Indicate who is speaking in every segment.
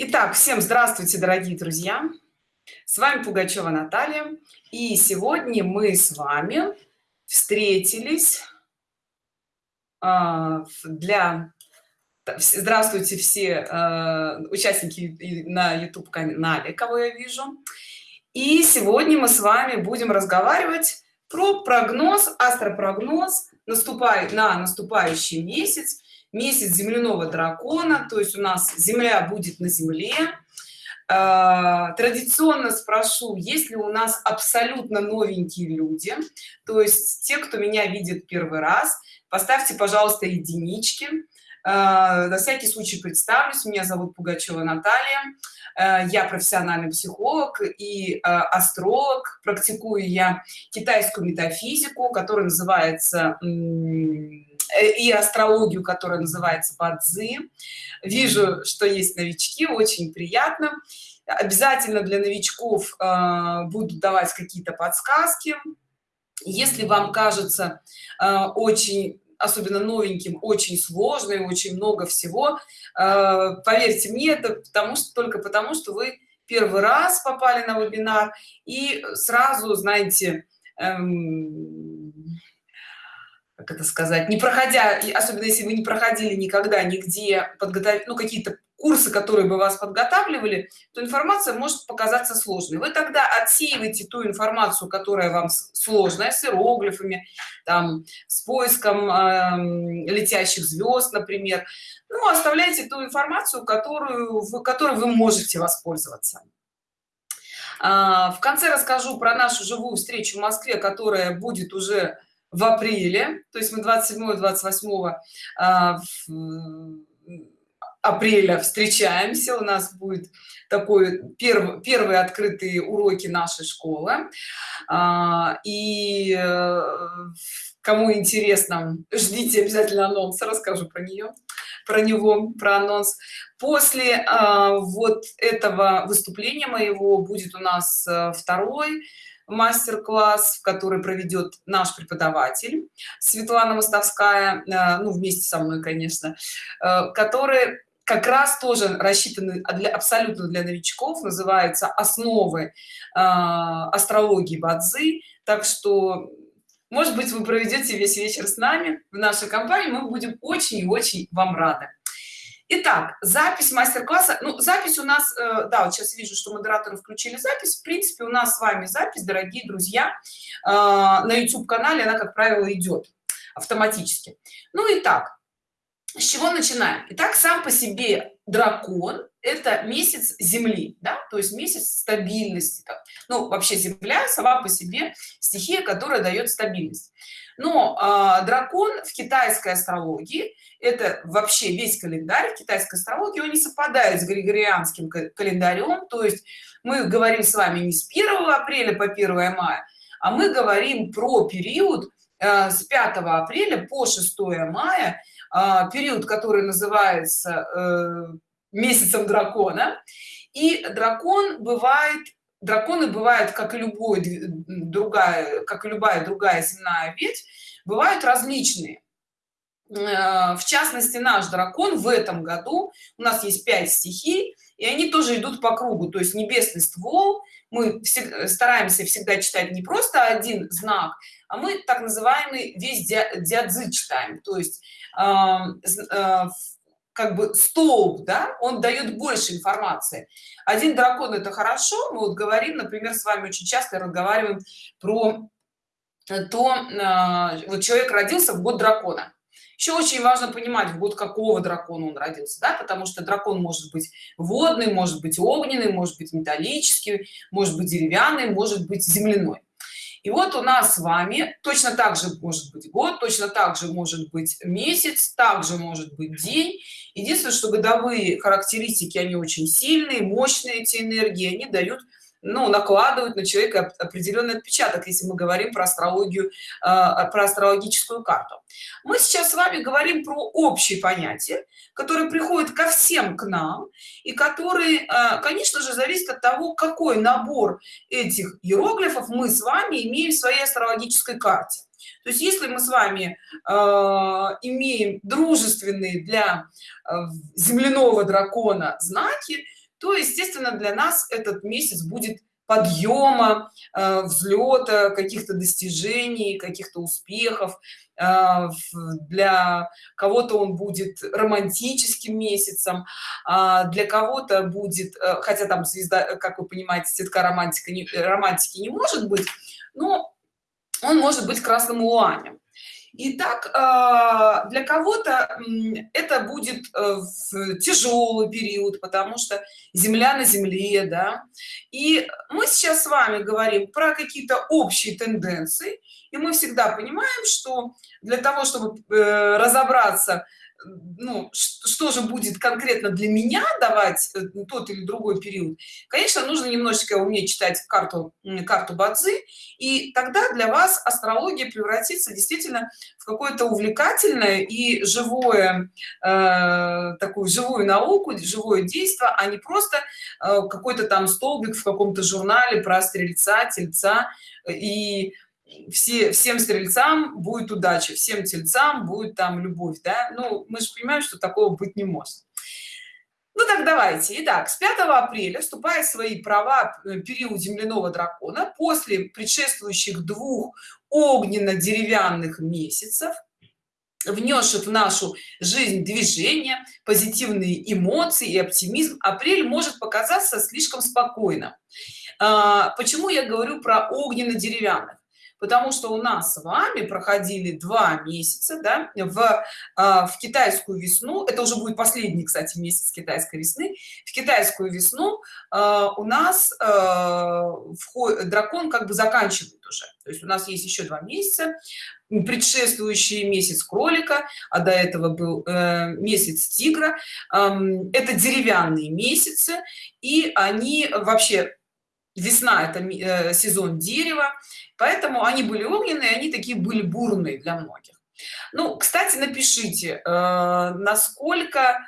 Speaker 1: Итак, всем здравствуйте, дорогие друзья! С вами Пугачева Наталья. И сегодня мы с вами встретились а, для... Здравствуйте все а, участники на YouTube канале, кого я вижу. И сегодня мы с вами будем разговаривать про прогноз, астропрогноз наступает на наступающий месяц месяц земляного дракона то есть у нас земля будет на земле. А, традиционно спрошу есть ли у нас абсолютно новенькие люди то есть те кто меня видит первый раз. Поставьте пожалуйста единички. А, на всякий случай представлюсь. Меня зовут пугачева наталья. А, я профессиональный психолог и астролог. Практикую я китайскую метафизику которая называется и астрологию которая называется бадзи. Вижу что есть новички очень приятно. Обязательно для новичков э, буду давать какие-то подсказки. Если вам кажется э, очень особенно новеньким очень сложно и очень много всего э, поверьте мне это потому что только потому что вы первый раз попали на вебинар и сразу знаете эм, как это сказать не проходя особенно если вы не проходили никогда нигде подготовить ну какие-то курсы которые бы вас подготавливали то информация может показаться сложной. Вы тогда отсеиваете ту информацию которая вам сложная с иероглифами там с поиском э, летящих звезд например. Ну оставляйте ту информацию которую в которой вы можете воспользоваться. А, в конце расскажу про нашу живую встречу в москве которая будет уже в апреле то есть мы 27 28 а, апреля встречаемся. У нас будет такой первый первые открытые уроки нашей школы. А, и э, кому интересно ждите обязательно анонс расскажу про нее про него про анонс. После а, вот этого выступления моего будет у нас э, второй мастер-класс который проведет наш преподаватель светлана мостовская э, ну вместе со мной конечно э, который как раз тоже рассчитаны для абсолютно для новичков называется основы э, астрологии бадзи. Так что может быть вы проведете весь вечер с нами в нашей компании мы будем очень очень вам рады Итак, запись мастер-класса. Ну, запись у нас, э, да, вот сейчас вижу, что модераторы включили запись. В принципе, у нас с вами запись, дорогие друзья, э, на YouTube-канале она, как правило, идет автоматически. Ну и так, с чего начинаем? Итак, сам по себе дракон – это месяц Земли, да, то есть месяц стабильности. Так. Ну, вообще Земля сама по себе стихия, которая дает стабильность. Но э, дракон в китайской астрологии – это вообще весь календарь китайской астрологии он не совпадает с григорианским календарем то есть мы говорим с вами не с 1 апреля по 1 мая а мы говорим про период э, с 5 апреля по 6 мая э, период который называется э, месяцем дракона. И дракон бывает драконы бывают как и любой другая как и любая другая земная ветвь бывают различные. Э, в частности наш дракон в этом году у нас есть 5 стихий и они тоже идут по кругу. То есть небесный ствол мы стараемся всегда читать не просто один знак а мы так называемый весь диадзы читаем. То есть э, э, как бы столб да он дает больше информации. Один дракон это хорошо мы вот говорим например с вами очень часто разговариваем про то э, вот человек родился в год дракона. Еще очень важно понимать в год какого дракона он родился да потому что дракон может быть водный может быть огненный может быть металлический может быть деревянный может быть земляной и вот у нас с вами точно так же может быть год точно так же может быть месяц также может быть день. Единственное что годовые характеристики они очень сильные мощные эти энергии они дают ну, накладывают на человека определенный отпечаток, если мы говорим про астрологию, а, про астрологическую карту. Мы сейчас с вами говорим про общие понятия, которые приходят ко всем к нам и которые, а, конечно же, зависят от того, какой набор этих иероглифов мы с вами имеем в своей астрологической карте. То есть если мы с вами э, имеем дружественные для э, земляного дракона знаки, то естественно для нас этот месяц будет подъема э, взлета каких-то достижений каких-то успехов. Э, для кого-то он будет романтическим месяцем а для кого-то будет э, хотя там звезда как вы понимаете цветка романтика не, романтики не может быть но он может быть красным уланем Итак, а, для кого-то это будет э, тяжелый период, потому что Земля на Земле, да. И мы сейчас с вами говорим про какие-то общие тенденции, и мы всегда понимаем, что для того, чтобы э, разобраться ну что же будет конкретно для меня давать э, тот или другой период конечно нужно немножечко уметь читать карту карту бадзи и тогда для вас астрология превратится действительно в какое-то увлекательное и живое э, такую живую науку живое действие а не просто э, какой-то там столбик в каком-то журнале про стрельца тельца и все всем стрельцам будет удача всем тельцам будет там любовь да? Ну мы же понимаем что такого быть не может. Ну так давайте. Итак с 5 апреля вступает в свои права э, период земляного дракона. После предшествующих двух огненно-деревянных месяцев внесших в нашу жизнь движение позитивные эмоции и оптимизм апрель может показаться слишком спокойно а, почему я говорю про огненно-деревянных потому что у нас с вами проходили два месяца да, в, а, в китайскую весну. Это уже будет последний кстати месяц китайской весны. В китайскую весну а, у нас а, дракон как бы заканчивает уже. То есть у нас есть еще два месяца. Предшествующий месяц кролика а до этого был э, месяц тигра. Это деревянные месяцы и они вообще весна это э, сезон дерева поэтому они были огненные они такие были бурные для многих. Ну кстати напишите э, насколько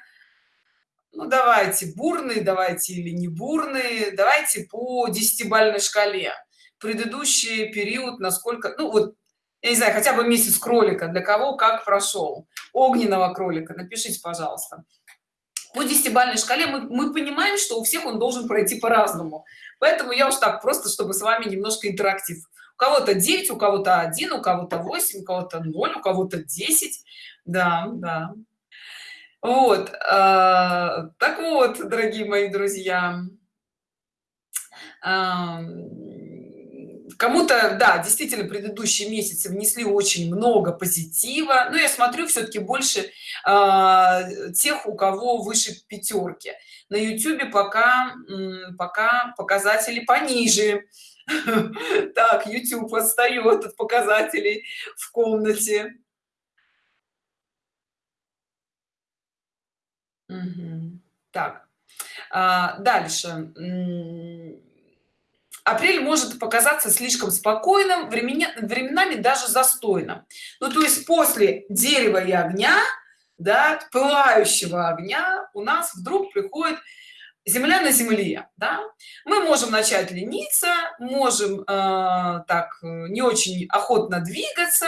Speaker 1: ну давайте бурные давайте или не бурные давайте по десятибальной шкале. Предыдущий период насколько ну вот я не знаю хотя бы месяц кролика для кого как прошел. Огненного кролика напишите пожалуйста. По десятибальной шкале мы, мы понимаем что у всех он должен пройти по-разному поэтому я уж так просто чтобы с вами немножко интерактив. У кого-то 9 у кого-то 1 у кого-то 8 у кого-то 0 у кого-то 10 да да. Вот э, так вот дорогие мои друзья. Э, кому-то да действительно предыдущие месяцы внесли очень много позитива но я смотрю все-таки больше э, тех у кого выше пятерки на youtube пока пока показатели пониже. Так youtube отстает от показателей в комнате. Так а, дальше апрель может показаться слишком спокойным времени, временами даже застойным. Ну то есть после дерева и огня да пылающего огня у нас вдруг приходит земля на земле да? мы можем начать лениться можем э, так не очень охотно двигаться.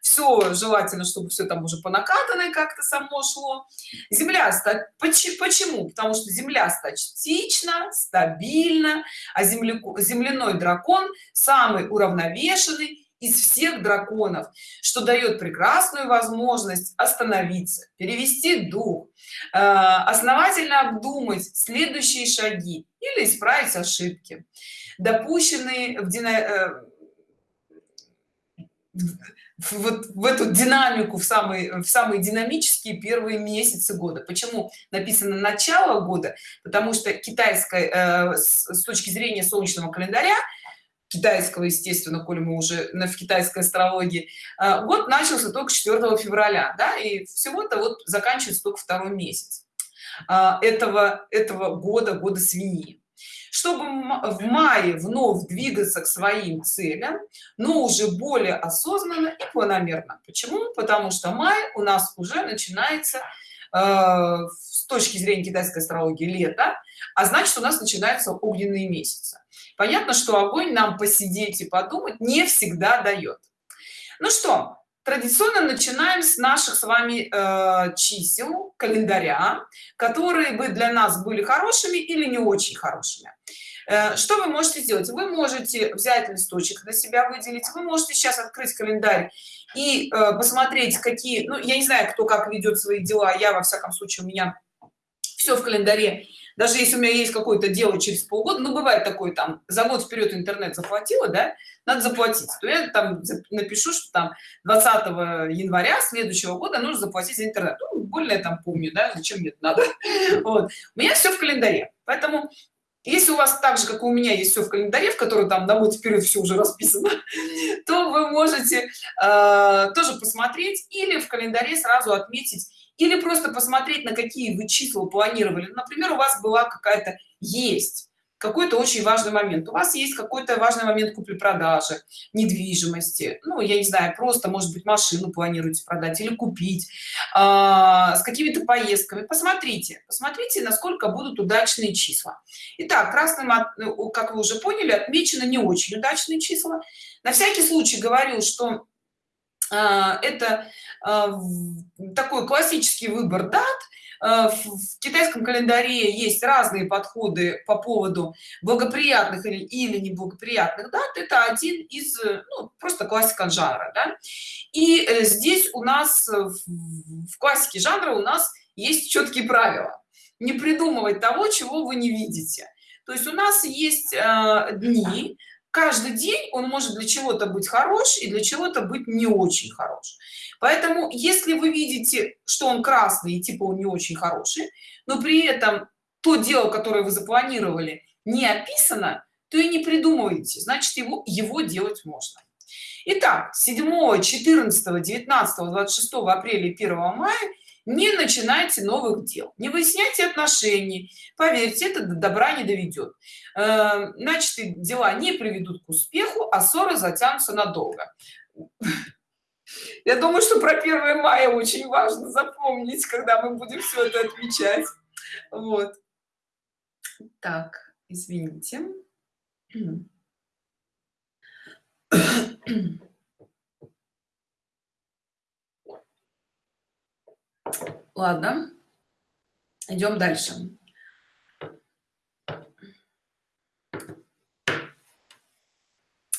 Speaker 1: Все желательно чтобы все там уже по накатанной как-то само шло. Земля почему? Потому что земля статична стабильна а земляку земляной дракон самый уравновешенный из всех драконов что дает прекрасную возможность остановиться перевести дух э, основательно обдумать следующие шаги или исправить ошибки допущенные в, дина... Э, вот в эту динамику в самые в самые динамические первые месяцы года. Почему написано начало года потому что китайская э, с, с точки зрения солнечного календаря китайского естественно коли мы уже на в китайской астрологии. А, год начался только 4 февраля да и всего-то вот заканчивается только второй месяц а, этого этого года года свиньи. Чтобы в мае вновь двигаться к своим целям но уже более осознанно и планомерно. Почему? Потому что май у нас уже начинается э, с точки зрения китайской астрологии лето а значит у нас начинаются огненные месяцы понятно что огонь нам посидеть и подумать не всегда дает. Ну что традиционно начинаем с наших с вами э, чисел календаря которые бы для нас были хорошими или не очень хорошими. Э, что вы можете сделать? Вы можете взять листочек на себя выделить вы можете сейчас открыть календарь и э, посмотреть какие ну я не знаю кто как ведет свои дела я во всяком случае у меня все в календаре даже если у меня есть какое-то дело через полгода ну бывает такой там за год вперед интернет заплатила да надо заплатить. То я там напишу что там 20 января следующего года нужно заплатить за интернет. Ну, более там помню да зачем мне это надо. Вот. у меня все в календаре. Поэтому если у вас так же как у меня есть все в календаре в который там на год вперед все уже расписано то вы можете э, тоже посмотреть или в календаре сразу отметить или просто посмотреть на какие вы числа планировали. Например у вас была какая-то есть какой-то очень важный момент. У вас есть какой-то важный момент купли-продажи недвижимости. Ну я не знаю просто может быть машину планируете продать или купить а, с какими-то поездками. Посмотрите посмотрите насколько будут удачные числа. Итак, красным ну, как вы уже поняли отмечено не очень удачные числа. На всякий случай говорю что это а, такой классический выбор дат. А, в китайском календаре есть разные подходы по поводу благоприятных или, или неблагоприятных дат. Это один из ну, просто классика жанра да? и э, здесь у нас в классике жанра у нас есть четкие правила. Не придумывать того чего вы не видите. То есть у нас есть э, дни каждый день он может для чего-то быть хорош и для чего-то быть не очень хорош. Поэтому если вы видите что он красный и типа он не очень хороший но при этом то дело которое вы запланировали не описано то и не придумывайте значит его его делать можно. Итак, 7 14 19 26 апреля 1 мая не начинайте новых дел не выясняйте отношений. Поверьте это до добра не доведет. Э, значит дела не приведут к успеху а ссоры затянутся надолго. Я думаю что про 1 мая очень важно запомнить когда мы будем все это отмечать. Вот. Так извините ладно. Идем дальше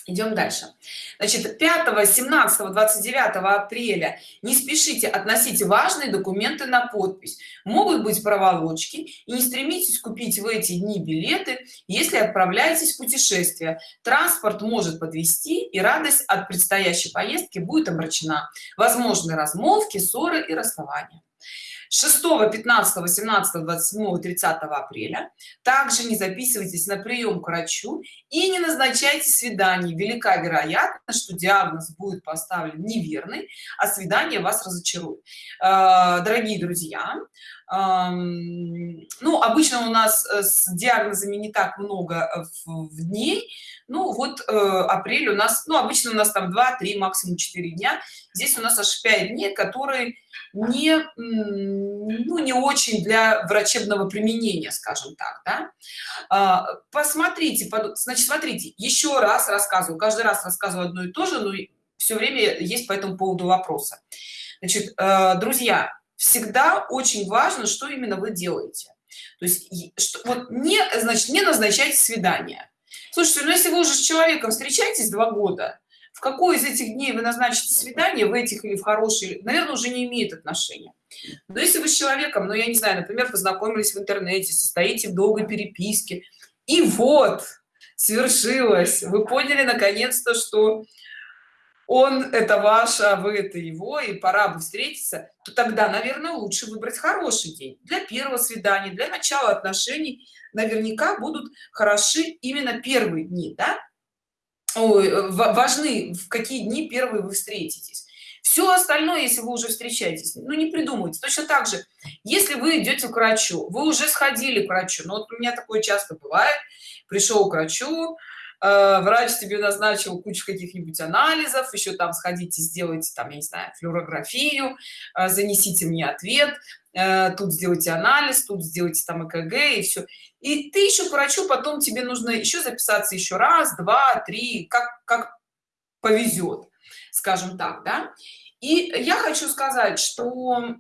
Speaker 1: идем дальше. Значит 5 17 29 апреля не спешите относите важные документы на подпись. Могут быть проволочки и не стремитесь купить в эти дни билеты если отправляетесь в путешествие. Транспорт может подвести и радость от предстоящей поездки будет омрачена возможны размолвки ссоры и расставания 6 15 18 27 30 апреля. Также не записывайтесь на прием к врачу и не назначайте свидание велика вероятность что диагноз будет поставлен неверный а свидание вас разочарует. Э, дорогие друзья ну обычно у нас э, с диагнозами не так много э, в, в дней. Ну вот э, апрель у нас ну обычно у нас там 2-3 максимум 4 дня. Здесь у нас аж 5 дней которые не ну не очень для врачебного применения скажем так да? а, посмотрите значит смотрите еще раз рассказываю каждый раз рассказываю одно и то же но все время есть по этому поводу вопроса значит э, друзья всегда очень важно что именно вы делаете. То есть что, вот не значит не назначайте свидание слушайте ну если вы уже с человеком встречаетесь два года в какой из этих дней вы назначите свидание в этих или в хорошие наверное уже не имеет отношения но если вы с человеком ну я не знаю например познакомились в интернете состоите в долгой переписке и вот свершилось вы поняли наконец-то что он это ваш а вы это его и пора бы встретиться то тогда наверное лучше выбрать хороший день для первого свидания для начала отношений наверняка будут хороши именно первые дни да? Ой, важны в какие дни первые вы встретитесь. Все остальное если вы уже встречаетесь ну не придумайте точно так же если вы идете к врачу вы уже сходили к врачу. Но вот у меня такое часто бывает. Пришел к врачу Э, врач тебе назначил кучу каких-нибудь анализов еще там сходите сделайте там я не знаю флюорографию э, занесите мне ответ э, тут сделайте анализ тут сделайте там экг и все и ты еще к врачу потом тебе нужно еще записаться еще раз два три как как повезет скажем так да. И я хочу сказать что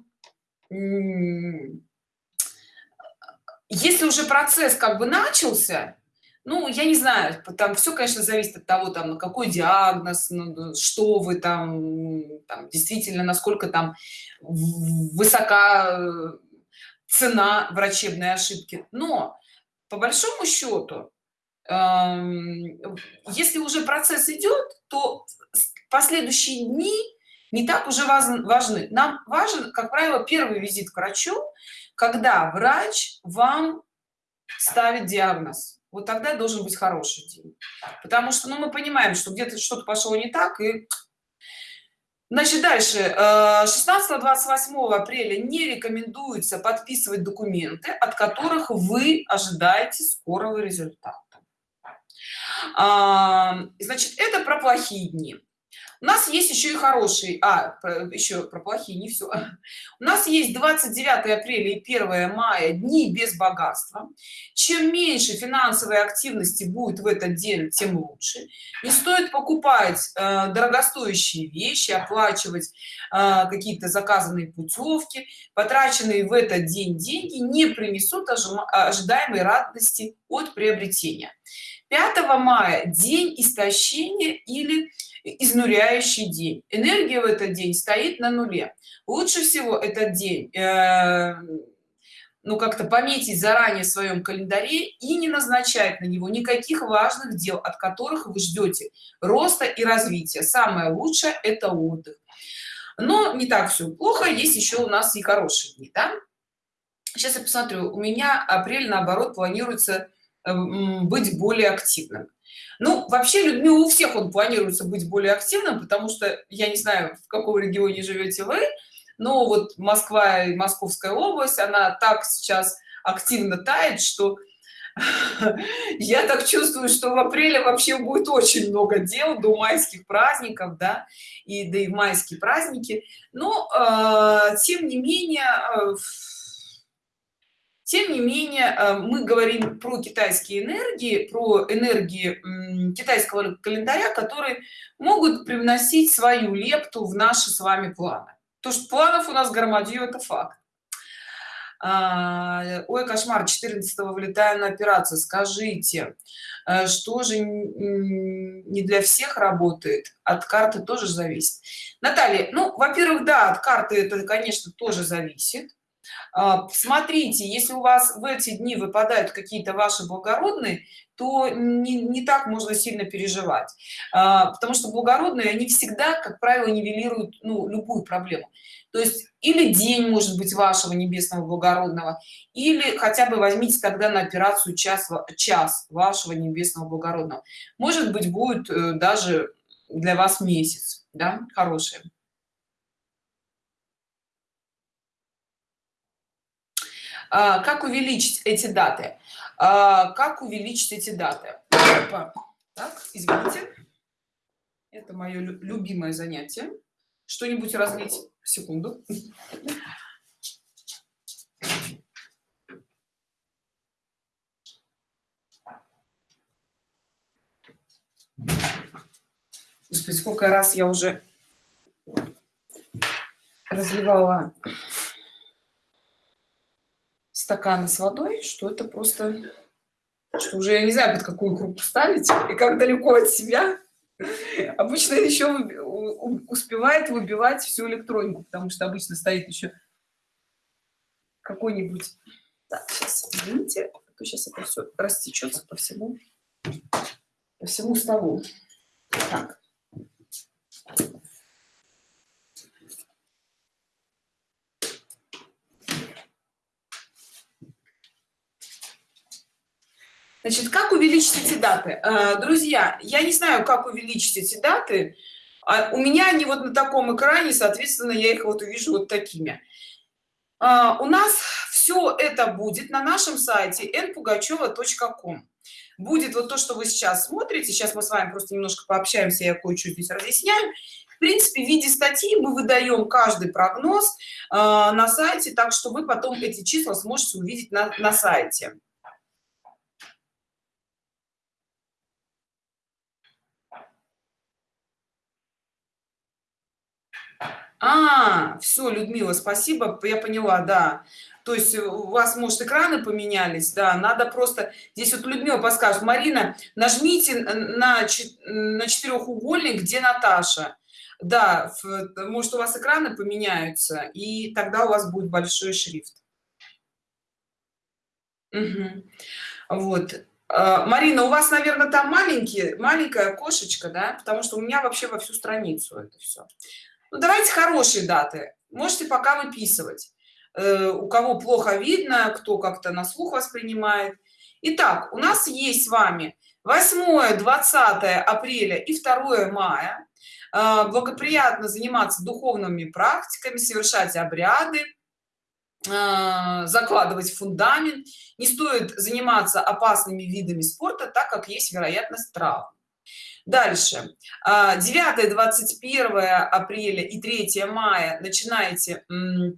Speaker 1: если уже процесс как бы начался ну я не знаю там все конечно зависит от того там на какой диагноз ну, что вы там, там действительно насколько там высока э, цена врачебной ошибки. Но по большому счету эм, если уже процесс идет то последующие дни не так уже важны. Нам важен как правило первый визит к врачу когда врач вам ставит диагноз вот тогда должен быть хороший день. Потому что ну, мы понимаем что где-то что-то пошло не так и значит дальше 16 28 апреля не рекомендуется подписывать документы от которых вы ожидаете скорого результата. А, значит это про плохие дни у нас есть еще и хороший а еще про плохие не все у нас есть 29 апреля и 1 мая дни без богатства. Чем меньше финансовой активности будет в этот день тем лучше. Не стоит покупать э, дорогостоящие вещи оплачивать э, какие-то заказанные путевки. Потраченные в этот день деньги не принесут ожидаемой радости от приобретения. 5 мая день истощения или изнуряющий день. Энергия в этот день стоит на нуле. Лучше всего этот день э, ну как-то пометить заранее в своем календаре и не назначать на него никаких важных дел от которых вы ждете роста и развития. Самое лучшее это отдых. Но не так все плохо есть еще у нас и хорошие дни да? сейчас я посмотрю. У меня апрель наоборот планируется э, быть более активным ну вообще людьми у всех он планируется быть более активным потому что я не знаю в каком регионе живете вы но вот москва и московская область она так сейчас активно тает что я так чувствую что в апреле вообще будет очень много дел до майских праздников да и да и майские праздники. Но э, тем не менее э, тем не менее э, мы говорим про китайские энергии про энергии китайского календаря которые могут привносить свою лепту в наши с вами планы. То что планов у нас громадью это факт. А, ой кошмар 14 вылетаю на операцию. Скажите э, что же не для всех работает? От карты тоже зависит. Наталья ну во первых да от карты это конечно тоже зависит смотрите если у вас в эти дни выпадают какие-то ваши благородные то не, не так можно сильно переживать. А, потому что благородные они всегда как правило нивелируют ну, любую проблему. То есть или день может быть вашего небесного благородного или хотя бы возьмите тогда на операцию час час вашего небесного благородного. Может быть будет э, даже для вас месяц да хороший А, как увеличить эти даты? А, как увеличить эти даты? Так извините. Это мое любимое занятие. Что-нибудь разлить? Секунду. Господи, сколько раз я уже разливала стаканы с водой, что это просто, что уже я не знаю, под какую группу ставить и как далеко от себя. Обычно еще успевает выбивать всю электронику, потому что обычно стоит еще какой-нибудь... Так, сейчас, извините, а то сейчас это все растечется по всему, по всему столу. Так. Значит, как увеличить эти даты? Э, друзья, я не знаю, как увеличить эти даты. А у меня они вот на таком экране, соответственно, я их вот увижу вот такими. Э, у нас все это будет на нашем сайте npugacheva.com. Будет вот то, что вы сейчас смотрите. Сейчас мы с вами просто немножко пообщаемся, я кое-что здесь разъясняю. В принципе, в виде статьи мы выдаем каждый прогноз э, на сайте, так что вы потом эти числа сможете увидеть на, на сайте. А все людмила спасибо я поняла да. То есть у вас может экраны поменялись да надо просто здесь вот людмила подскажет. Марина нажмите на на четырехугольник где наташа. Да может у вас экраны поменяются и тогда у вас будет большой шрифт. Угу. вот. А, марина у вас наверное там маленький маленькая кошечка да потому что у меня вообще во всю страницу это все ну, давайте хорошие даты. Можете пока выписывать. Э, у кого плохо видно кто как-то на слух воспринимает. Итак, у нас есть с вами 8 20 апреля и 2 мая. Э, благоприятно заниматься духовными практиками совершать обряды э, закладывать фундамент. Не стоит заниматься опасными видами спорта так как есть вероятность травм дальше. 9 21 апреля и 3 мая начинаете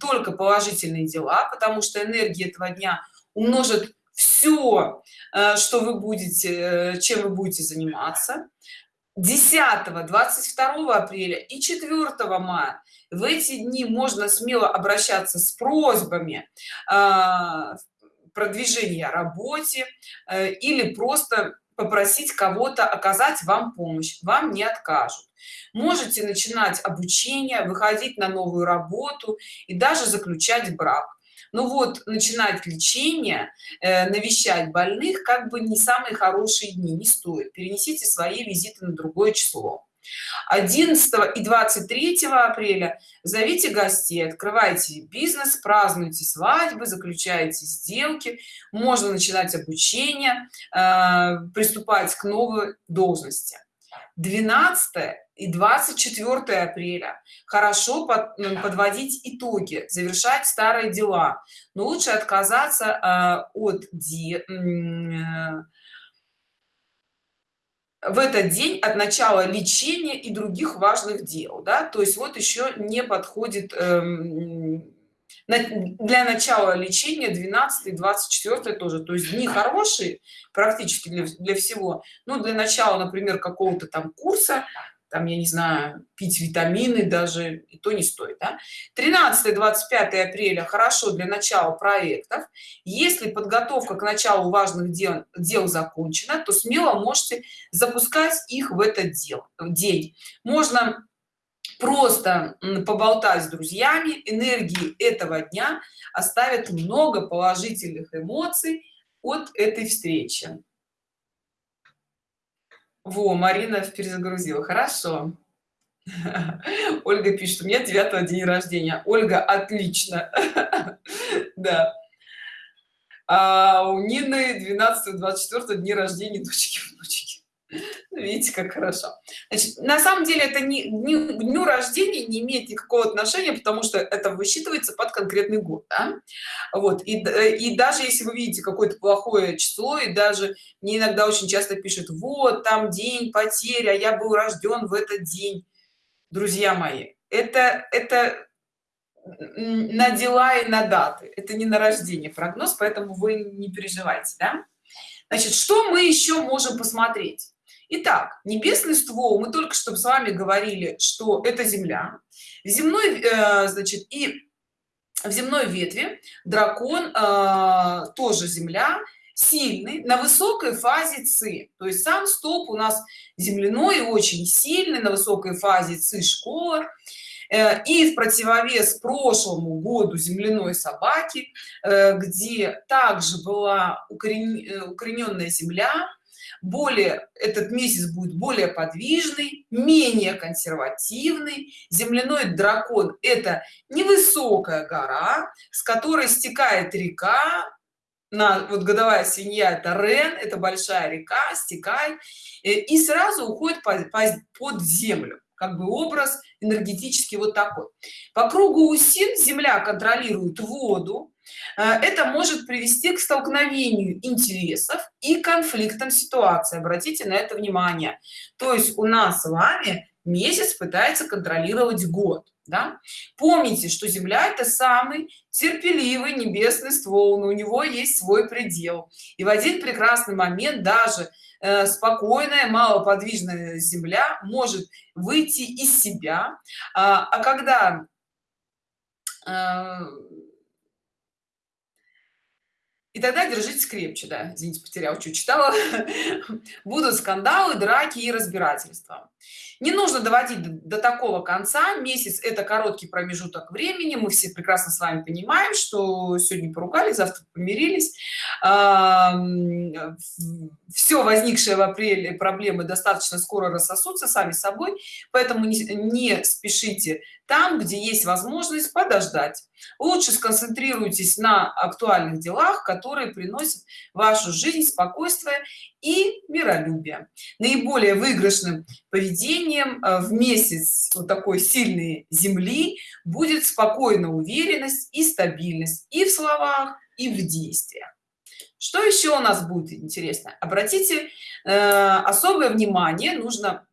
Speaker 1: только положительные дела потому что энергия этого дня умножит все э, что вы будете э, чем вы будете заниматься. 10 22 апреля и 4 мая в эти дни можно смело обращаться с просьбами э, продвижения работе или просто попросить кого-то оказать вам помощь вам не откажут. Можете начинать обучение выходить на новую работу и даже заключать брак. Ну вот начинать лечение э, навещать больных как бы не самые хорошие дни не стоит. Перенесите свои визиты на другое число 11 и 23 апреля зовите гостей открывайте бизнес празднуйте свадьбы заключаете сделки. Можно начинать обучение э, приступать к новой должности. 12 и 24 апреля. Хорошо под, подводить итоги завершать старые дела. Но лучше отказаться э, от де, э, в этот день от начала лечения и других важных дел да? То есть вот еще не подходит эм, для начала лечения 12 24 тоже. То есть дни хорошие практически для, для всего. Ну для начала например какого-то там курса там я не знаю пить витамины даже и то не стоит да? 13 25 апреля хорошо для начала проектов. Если подготовка к началу важных дел дел закончена то смело можете запускать их в этот дел день. Можно просто поболтать с друзьями энергии этого дня оставят много положительных эмоций от этой встречи во марина перезагрузила. Хорошо. Ольга пишет у меня 9 день рождения. Ольга отлично. Да. А у нины 12 24 дни рождения дочки внучки видите как хорошо Значит, на самом деле это не дню, дню рождения не имеет никакого отношения потому что это высчитывается под конкретный год да? вот и, и даже если вы видите какое-то плохое число и даже мне иногда очень часто пишут вот там день потеря я был рожден в этот день друзья мои это это на дела и на даты это не на рождение прогноз поэтому вы не переживайте да? значит что мы еще можем посмотреть Итак, небесный ствол, мы только что с вами говорили, что это Земля. Земной, э, значит, и в земной ветви дракон э, тоже Земля, сильный, на высокой фазе ЦИ. То есть сам столб у нас земляной, очень сильный, на высокой фазе ЦИ школа. Э, и в противовес прошлому году земляной собаки, где также была укорененная земля, более этот месяц будет более подвижный менее консервативный. Земляной дракон это невысокая гора с которой стекает река. На вот годовая свинья это рен это большая река стекает э, и сразу уходит под, под землю. Как бы образ энергетически вот такой. По кругу усин земля контролирует воду это может привести к столкновению интересов и конфликтам ситуации обратите на это внимание. То есть у нас с вами месяц пытается контролировать год да? помните что земля это самый терпеливый небесный ствол но у него есть свой предел. И в один прекрасный момент даже э, спокойная малоподвижная земля может выйти из себя. А, а когда э, и тогда держитесь крепче да. Извините потерял что читала. Будут скандалы драки и разбирательства не нужно доводить до, до такого конца. Месяц это короткий промежуток времени. Мы все прекрасно с вами понимаем что сегодня поругались завтра помирились. Все возникшие в апреле проблемы достаточно скоро рассосутся сами собой поэтому не, не спешите там где есть возможность подождать. Лучше сконцентрируйтесь на актуальных делах которые приносят в вашу жизнь спокойствие и миролюбие. Наиболее выигрышным поведением э, в месяц вот такой сильной земли будет спокойная уверенность и стабильность и в словах и в действиях. Что еще у нас будет интересно? Обратите э, особое внимание нужно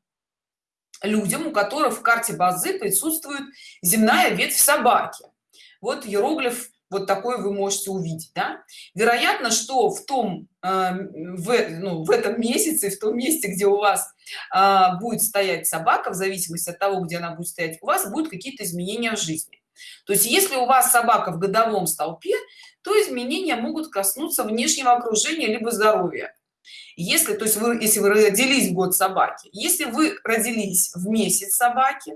Speaker 1: людям у которых в карте базы присутствует земная ветвь собаки. Вот иероглиф вот такой вы можете увидеть да? вероятно что в том э, в, ну, в этом месяце в том месте где у вас э, будет стоять собака в зависимости от того где она будет стоять у вас будут какие-то изменения в жизни. То есть если у вас собака в годовом столпе то изменения могут коснуться внешнего окружения либо здоровья. Если то есть вы если вы родились в год собаки если вы родились в месяц собаки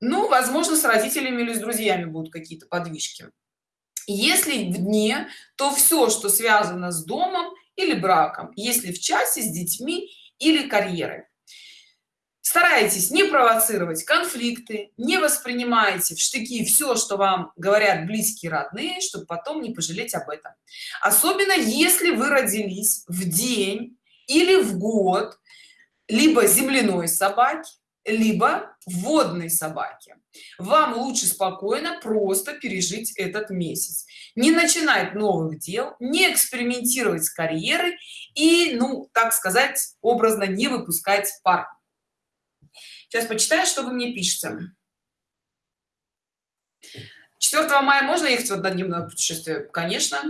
Speaker 1: ну возможно с родителями или с друзьями будут какие-то подвижки если в дне то все что связано с домом или браком если в часе с детьми или карьерой. Старайтесь не провоцировать конфликты не воспринимайте в штыки все что вам говорят близкие родные чтобы потом не пожалеть об этом. Особенно если вы родились в день или в год либо земляной собаки либо водной собаки вам лучше спокойно просто пережить этот месяц. Не начинать новых дел не экспериментировать с карьерой и ну так сказать образно не выпускать пар сейчас почитаю что вы мне пишете. 4 мая можно ехать в однодневное путешествие? Конечно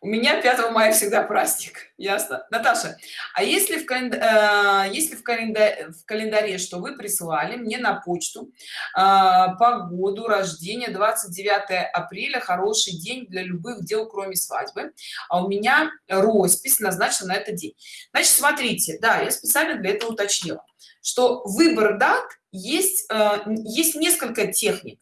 Speaker 1: у меня 5 мая всегда праздник ясно. Наташа а если в календ... э, если в календаре в календаре что вы присылали мне на почту э, погоду рождения 29 апреля хороший день для любых дел кроме свадьбы а у меня роспись назначена на этот день. Значит смотрите да я специально для этого уточнила что выбор дат есть э, есть несколько техник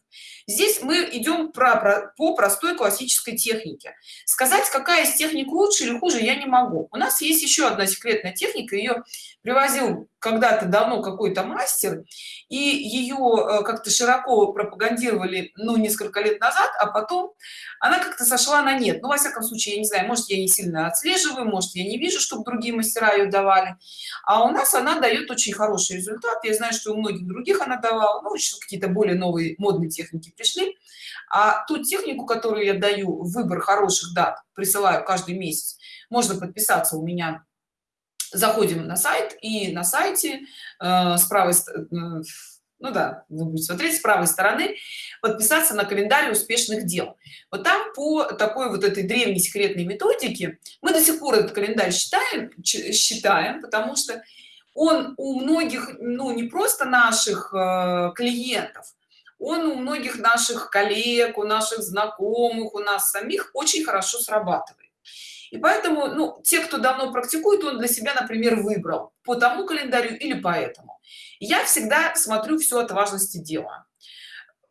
Speaker 1: здесь мы идем про, про по простой классической технике. Сказать какая из техник лучше или хуже я не могу. У нас есть еще одна секретная техника ее привозил когда-то давно какой-то мастер и ее э, как-то широко пропагандировали ну несколько лет назад а потом она как-то сошла на нет. Ну во всяком случае я не знаю может я не сильно отслеживаю может я не вижу чтобы другие мастера ее давали. А у нас она дает очень хороший результат. Я знаю что у многих других она давала ну еще какие-то более новые модные техники пришли. А ту технику которую я даю выбор хороших дат присылаю каждый месяц можно подписаться у меня заходим на сайт и на сайте э, с правой э, ну да вы будете смотреть с правой стороны подписаться на календарь успешных дел. Вот там по такой вот этой древней секретной методике мы до сих пор этот календарь считаем считаем потому что он у многих ну не просто наших э, клиентов он у многих наших коллег у наших знакомых у нас самих очень хорошо срабатывает и поэтому ну те кто давно практикует он для себя например выбрал по тому календарю или поэтому я всегда смотрю все от важности дела.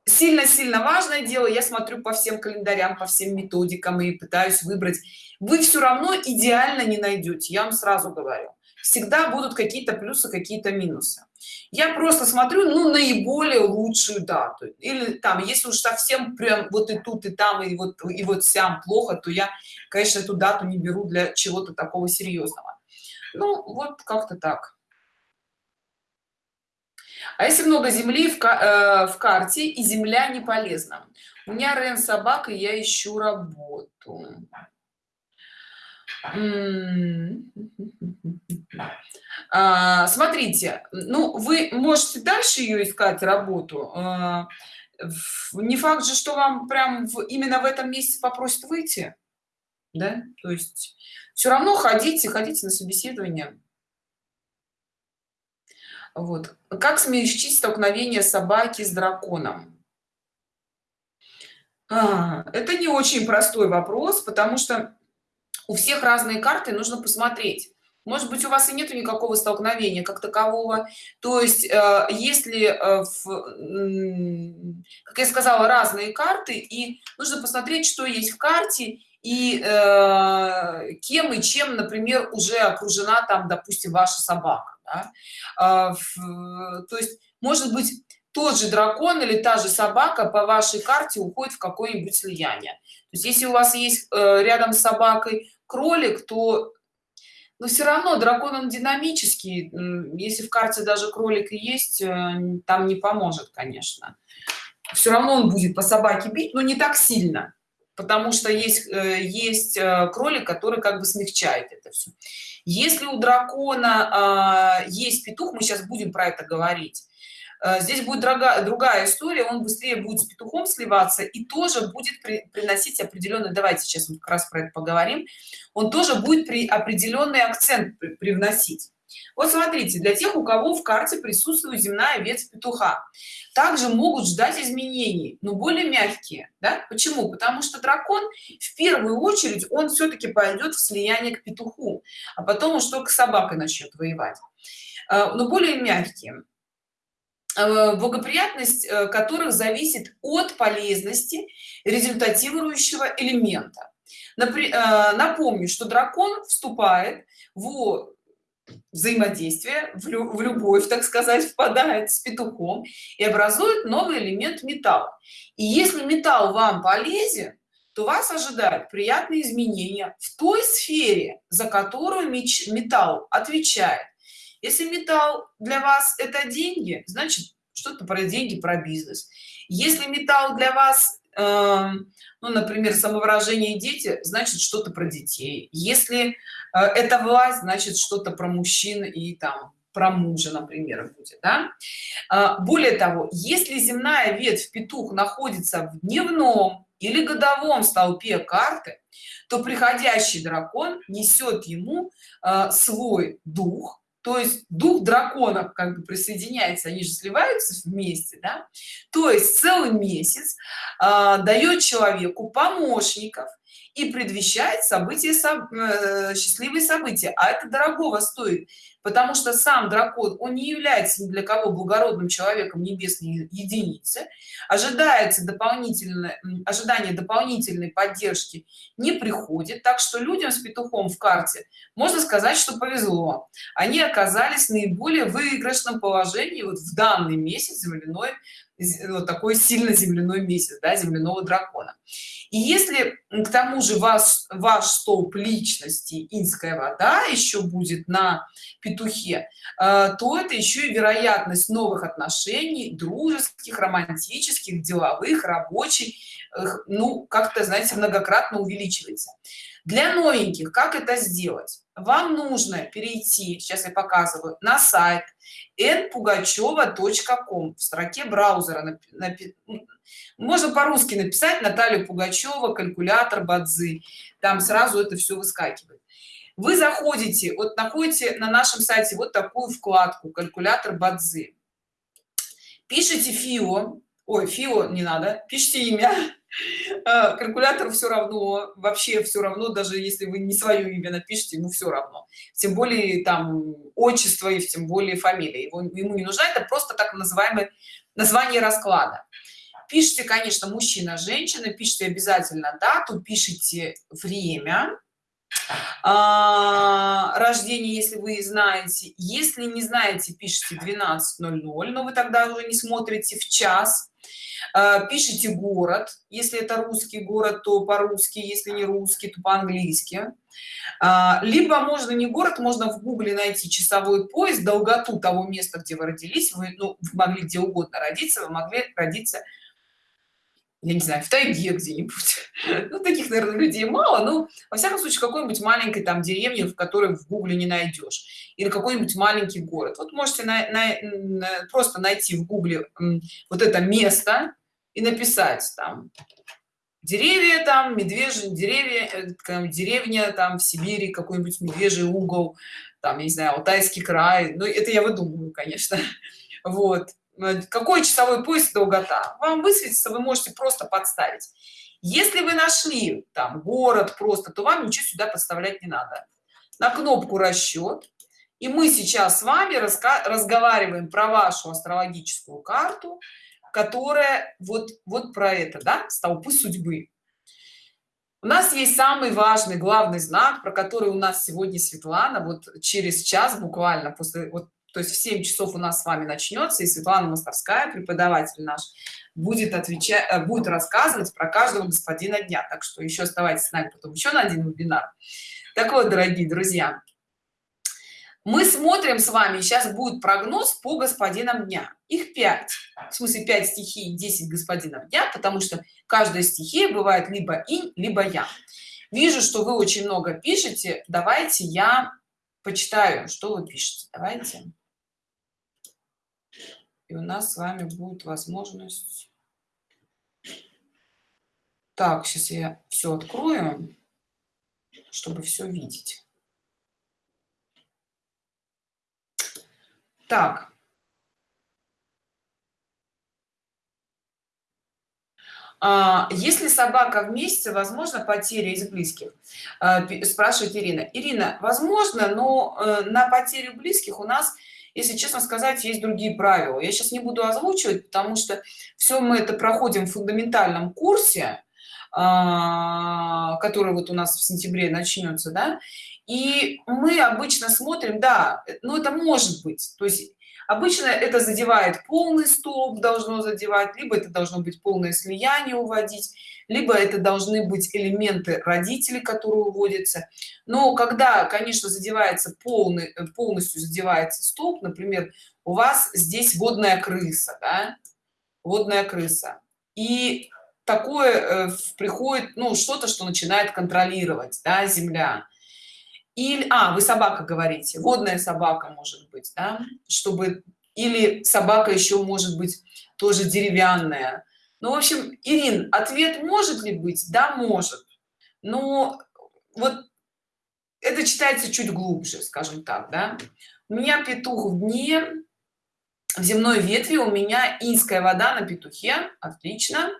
Speaker 1: Сильно сильно важное дело я смотрю по всем календарям по всем методикам и пытаюсь выбрать. Вы все равно идеально не найдете я вам сразу говорю. Всегда будут какие-то плюсы какие-то минусы я просто смотрю ну наиболее лучшую дату. Или там если уж совсем прям вот и тут и там и вот и вот сям плохо то я конечно эту дату не беру для чего-то такого серьезного. Ну вот как-то так. А если много земли в, э, в карте и земля не полезна? У меня рен собака я ищу работу А, смотрите ну вы можете дальше ее искать работу а, не факт же что вам прям в, именно в этом месяце попросят выйти да? То есть все равно ходите ходите на собеседование. Вот. Как смягчить столкновение собаки с драконом? А, это не очень простой вопрос потому что у всех разные карты нужно посмотреть может быть у вас и нету никакого столкновения как такового то есть э, если э, в, как я сказала разные карты и нужно посмотреть что есть в карте и э, кем и чем например уже окружена там допустим ваша собака да? э, в, то есть может быть тот же дракон или та же собака по вашей карте уходит в какое-нибудь слияние то есть если у вас есть э, рядом с собакой кролик то но все равно дракон он динамический если в карте даже кролик и есть э, там не поможет конечно. Все равно он будет по собаке бить но не так сильно потому что есть э, есть э, кролик который как бы смягчает это все если у дракона а, есть петух мы сейчас будем про это говорить здесь будет другая другая история он быстрее будет с петухом сливаться и тоже будет при, приносить определенный давайте сейчас мы как раз про это поговорим он тоже будет при определенный акцент при, привносить. Вот смотрите для тех у кого в карте присутствует земная ветвь петуха также могут ждать изменений но более мягкие да? Почему? Потому что дракон в первую очередь он все-таки пойдет в слияние к петуху а потом уж только собака начнет воевать. Э, но более мягкие. Э, благоприятность э, которых зависит от полезности результатирующего элемента. Э, напомню что дракон вступает в взаимодействие в, любовь так сказать впадает с петухом и образует новый элемент металла и если металл вам полезен то вас ожидают приятные изменения в той сфере за которую металл отвечает если металл для вас это деньги значит что-то про деньги про бизнес если металл для вас э, ну например самовыражение дети значит что-то про детей если э, это власть значит что-то про мужчин и там про мужа например будет да? э, более того если земная ветвь петух находится в дневном или годовом столпе карты то приходящий дракон несет ему э, свой дух то есть дух драконов как бы присоединяется они же сливаются вместе да? то есть целый месяц э, дает человеку помощников и предвещает события э, счастливые события. А это дорогого стоит потому что сам дракон он не является ни для кого благородным человеком небесной единицы. Ожидается дополнительно ожидание дополнительной поддержки не приходит. Так что людям с петухом в карте можно сказать что повезло. Они оказались в наиболее выигрышном положении вот в данный месяц земляной вот такой сильно земляной месяц да, земляного дракона. И если к тому же ваш ваш столб личности инская вода еще будет на петухе э, то это еще и вероятность новых отношений дружеских романтических деловых рабочих ну как-то знаете многократно увеличивается. Для новеньких как это сделать вам нужно перейти сейчас я показываю на сайт npugacheva.com в строке браузера можно по-русски написать наталью пугачева калькулятор бадзы там сразу это все выскакивает. Вы заходите вот находите на нашем сайте вот такую вкладку калькулятор бадзы пишите фио ой фио не надо пишите имя калькулятор все равно вообще все равно даже если вы не свое имя напишите ему все равно. Тем более там отчество и тем более фамилия. Его ему не нужна это просто так называемое название расклада. Пишите конечно мужчина женщина пишите обязательно дату пишите время а, рождения если вы знаете. Если не знаете пишите 12.00 но вы тогда уже не смотрите в час пишите город если это русский город то по-русски если не русский то по-английски. А, либо можно не город можно в гугле найти часовой пояс долготу того места где вы родились. Вы, ну, вы могли где угодно родиться вы могли родиться я не знаю в тайге где-нибудь. Ну таких наверное людей мало но во всяком случае какой-нибудь маленькой там деревни в которой в гугле не найдешь или какой-нибудь маленький город. Вот можете на, на, на, просто найти в гугле вот это место и написать там деревья там медвежьи деревья э, деревня там в сибири какой-нибудь медвежий угол там я не знаю алтайский край ну это я выдумываю конечно. Вот какой часовой пояс долгота? Вам высветится вы можете просто подставить. Если вы нашли там город просто то вам ничего сюда подставлять не надо. На кнопку расчет и мы сейчас с вами разговариваем про вашу астрологическую карту которая вот вот про это да столпы судьбы. У нас есть самый важный главный знак про который у нас сегодня светлана вот через час буквально после вот то есть в 7 часов у нас с вами начнется и светлана мостовская преподаватель наш будет отвечать э, будет рассказывать про каждого господина дня. Так что еще оставайтесь с нами потом еще на один вебинар. Так вот дорогие друзья мы смотрим с вами сейчас будет прогноз по господинам дня. Их 5 в смысле 5 стихий 10 господинов дня потому что каждая стихия бывает либо инь либо я. Вижу что вы очень много пишете. Давайте я почитаю что вы пишете. Давайте и у нас с вами будет возможность. Так сейчас я все открою чтобы все видеть. Так. А, если собака в месяце возможно потеря из близких? А, спрашивает ирина. Ирина возможно но э, на потерю близких у нас если честно сказать есть другие правила. Я сейчас не буду озвучивать потому что все мы это проходим в фундаментальном курсе а, который вот у нас в сентябре начнется да. И мы обычно смотрим да ну это может быть. То есть обычно это задевает полный столб должно задевать либо это должно быть полное слияние уводить либо это должны быть элементы родителей которые уводятся но когда конечно задевается полный э, полностью задевается столб например у вас здесь водная крыса да? водная крыса и такое э, приходит ну что-то что начинает контролировать да, земля или а вы собака говорите водная собака может быть да? чтобы или собака еще может быть тоже деревянная. Ну в общем ирин ответ может ли быть? Да может. Но вот это читается чуть глубже скажем так да. У меня петух в дне в земной ветви у меня инская вода на петухе. Отлично.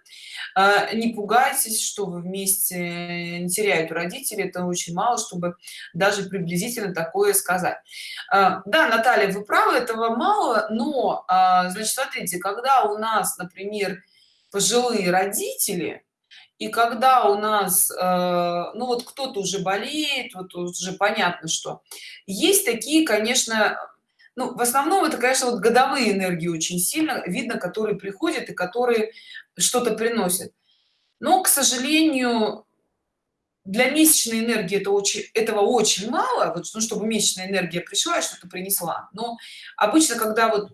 Speaker 1: А, не пугайтесь что вы вместе не теряют родители это очень мало чтобы даже приблизительно такое сказать. А, да наталья вы правы этого мало но а, значит смотрите когда у нас например пожилые родители и когда у нас ну вот кто-то уже болеет вот уже понятно что. Есть такие конечно ну в основном это конечно вот годовые энергии очень сильно видно которые приходят и которые что-то приносят. Но к сожалению для месячной энергии это очень этого очень мало вот ну, чтобы месячная энергия пришла и что-то принесла. Но обычно когда вот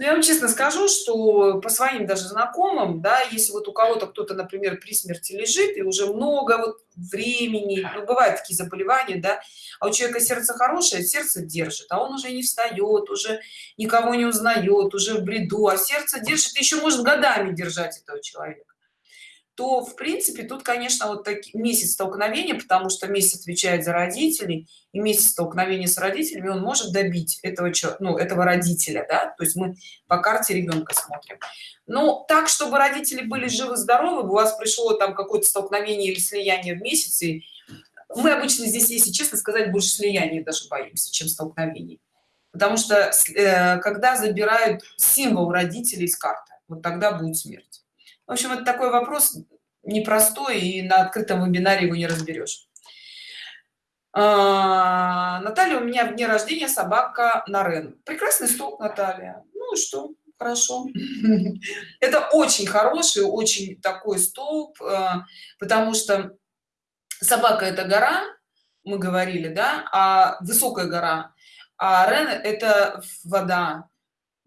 Speaker 1: ну, я вам честно скажу что по своим даже знакомым да если вот у кого-то кто-то например при смерти лежит и уже много вот времени ну, бывают такие заболевания да а у человека сердце хорошее сердце держит а он уже не встает уже никого не узнает уже в бреду а сердце держит еще может годами держать этого человека то в принципе тут конечно вот таки месяц столкновения потому что месяц отвечает за родителей и месяц столкновения с родителями он может добить этого ну этого родителя да то есть мы по карте ребенка смотрим. Ну так чтобы родители были живы здоровы у вас пришло там какое-то столкновение или слияние в месяце мы обычно здесь если честно сказать больше слияния даже боимся чем столкновений. Потому что э, когда забирают символ родителей из карты вот тогда будет смерть в общем это такой вопрос непростой и на открытом вебинаре его не разберешь. А, наталья у меня в дне рождения собака нарен. Прекрасный стол наталья. Ну и что? Хорошо. Это очень хороший очень такой столб а, потому что собака это гора мы говорили да а высокая гора а рен это вода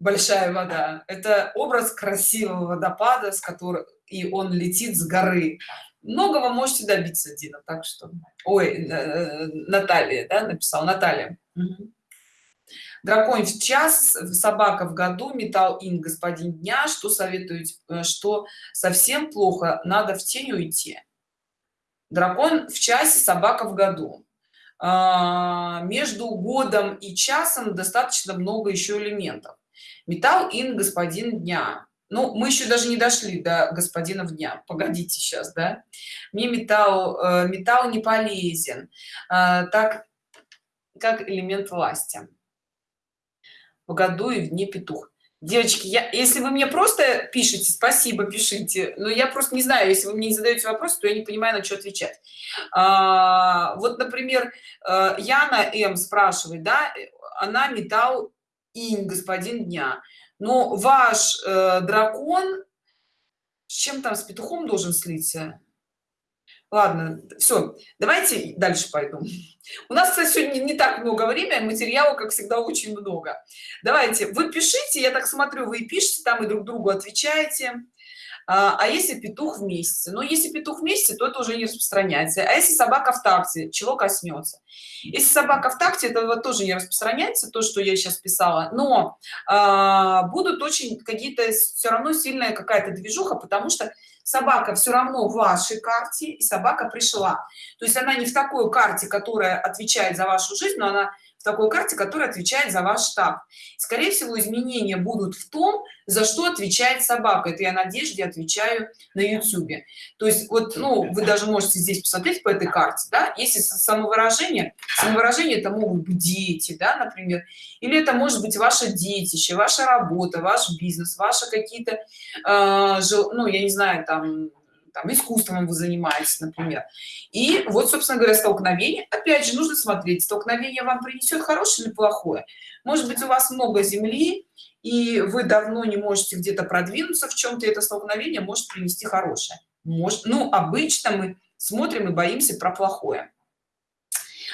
Speaker 1: большая вода. Это образ красивого водопада с которым и он летит с горы. Многого можете добиться дина так что. Ой э, э, наталья да, написал наталья. Дракон в час собака в году металл ин господин дня. Что советуете э, что совсем плохо надо в тень уйти. Дракон в часе собака в году. А, между годом и часом достаточно много еще элементов металл ин господин дня ну мы еще даже не дошли до господина дня. Погодите сейчас да? Мне металл э, металл не полезен э, так как элемент власти. В году и в дне петух девочки я если вы мне просто пишите спасибо пишите но я просто не знаю если вы мне не задаете вопрос то я не понимаю на что отвечать. А, вот например э, яна м спрашивает да она металл инь господин дня. Но ваш э, дракон с чем там с петухом должен слиться? Ладно все давайте дальше пойду. У нас кстати, сегодня не так много времени материала как всегда очень много. Давайте вы пишите я так смотрю вы пишете там и друг другу отвечаете а, а если петух в месяце? Но если петух в месяце то это уже не распространяется. А если собака в такте чего коснется? Если собака в такте это вот тоже не распространяется то что я сейчас писала. Но а, будут очень какие-то все равно сильная какая-то движуха потому что собака все равно в вашей карте и собака пришла. То есть она не в такой карте которая отвечает за вашу жизнь но она такой карте которая отвечает за ваш штаб. Скорее всего изменения будут в том за что отвечает собака. Это я надежде отвечаю на ютюбе то есть вот ну вы даже можете здесь посмотреть по этой карте да если самовыражение самовыражение это могут быть дети да например или это может быть ваше детище ваша работа ваш бизнес ваши какие-то э, ну я не знаю там там искусством вы занимаетесь например. И вот собственно говоря столкновение. Опять же нужно смотреть столкновение вам принесет хорошее или плохое. Может быть у вас много земли и вы давно не можете где-то продвинуться в чем-то это столкновение может принести хорошее. Может ну обычно мы смотрим и боимся про плохое.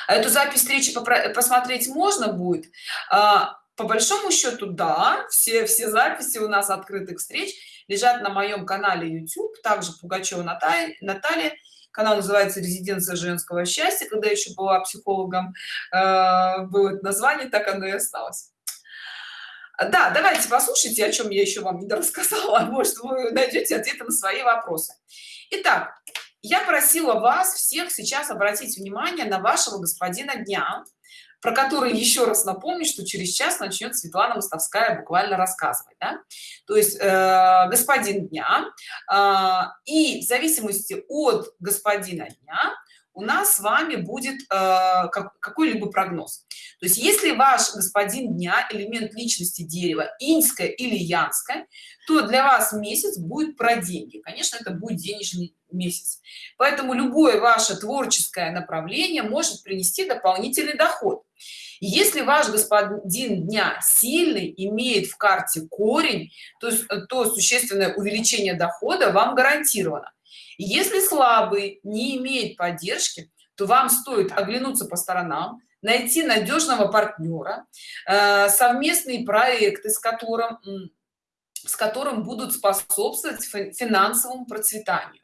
Speaker 1: А эту запись встречи посмотреть можно будет? А, по большому счету да все все записи у нас открытых встреч лежат на моем канале youtube также пугачева наталья наталья. Канал называется резиденция женского счастья когда еще была психологом э, было название так оно и осталось. Да давайте послушайте о чем я еще вам не рассказала. Может вы найдете ответы на свои вопросы. Итак, я просила вас всех сейчас обратить внимание на вашего господина дня про который еще раз напомню что через час начнет светлана мостовская буквально рассказывать да? то есть э, господин дня э, и в зависимости от господина дня у нас с вами будет э, какой-либо прогноз то есть если ваш господин дня элемент личности дерева инская или янская то для вас месяц будет про деньги конечно это будет денежный месяц. Поэтому любое ваше творческое направление может принести дополнительный доход. Если ваш господин дня сильный имеет в карте корень то то существенное увеличение дохода вам гарантировано. Если слабый не имеет поддержки то вам стоит оглянуться по сторонам найти надежного партнера э, совместные проекты с которым с которым будут способствовать финансовому процветанию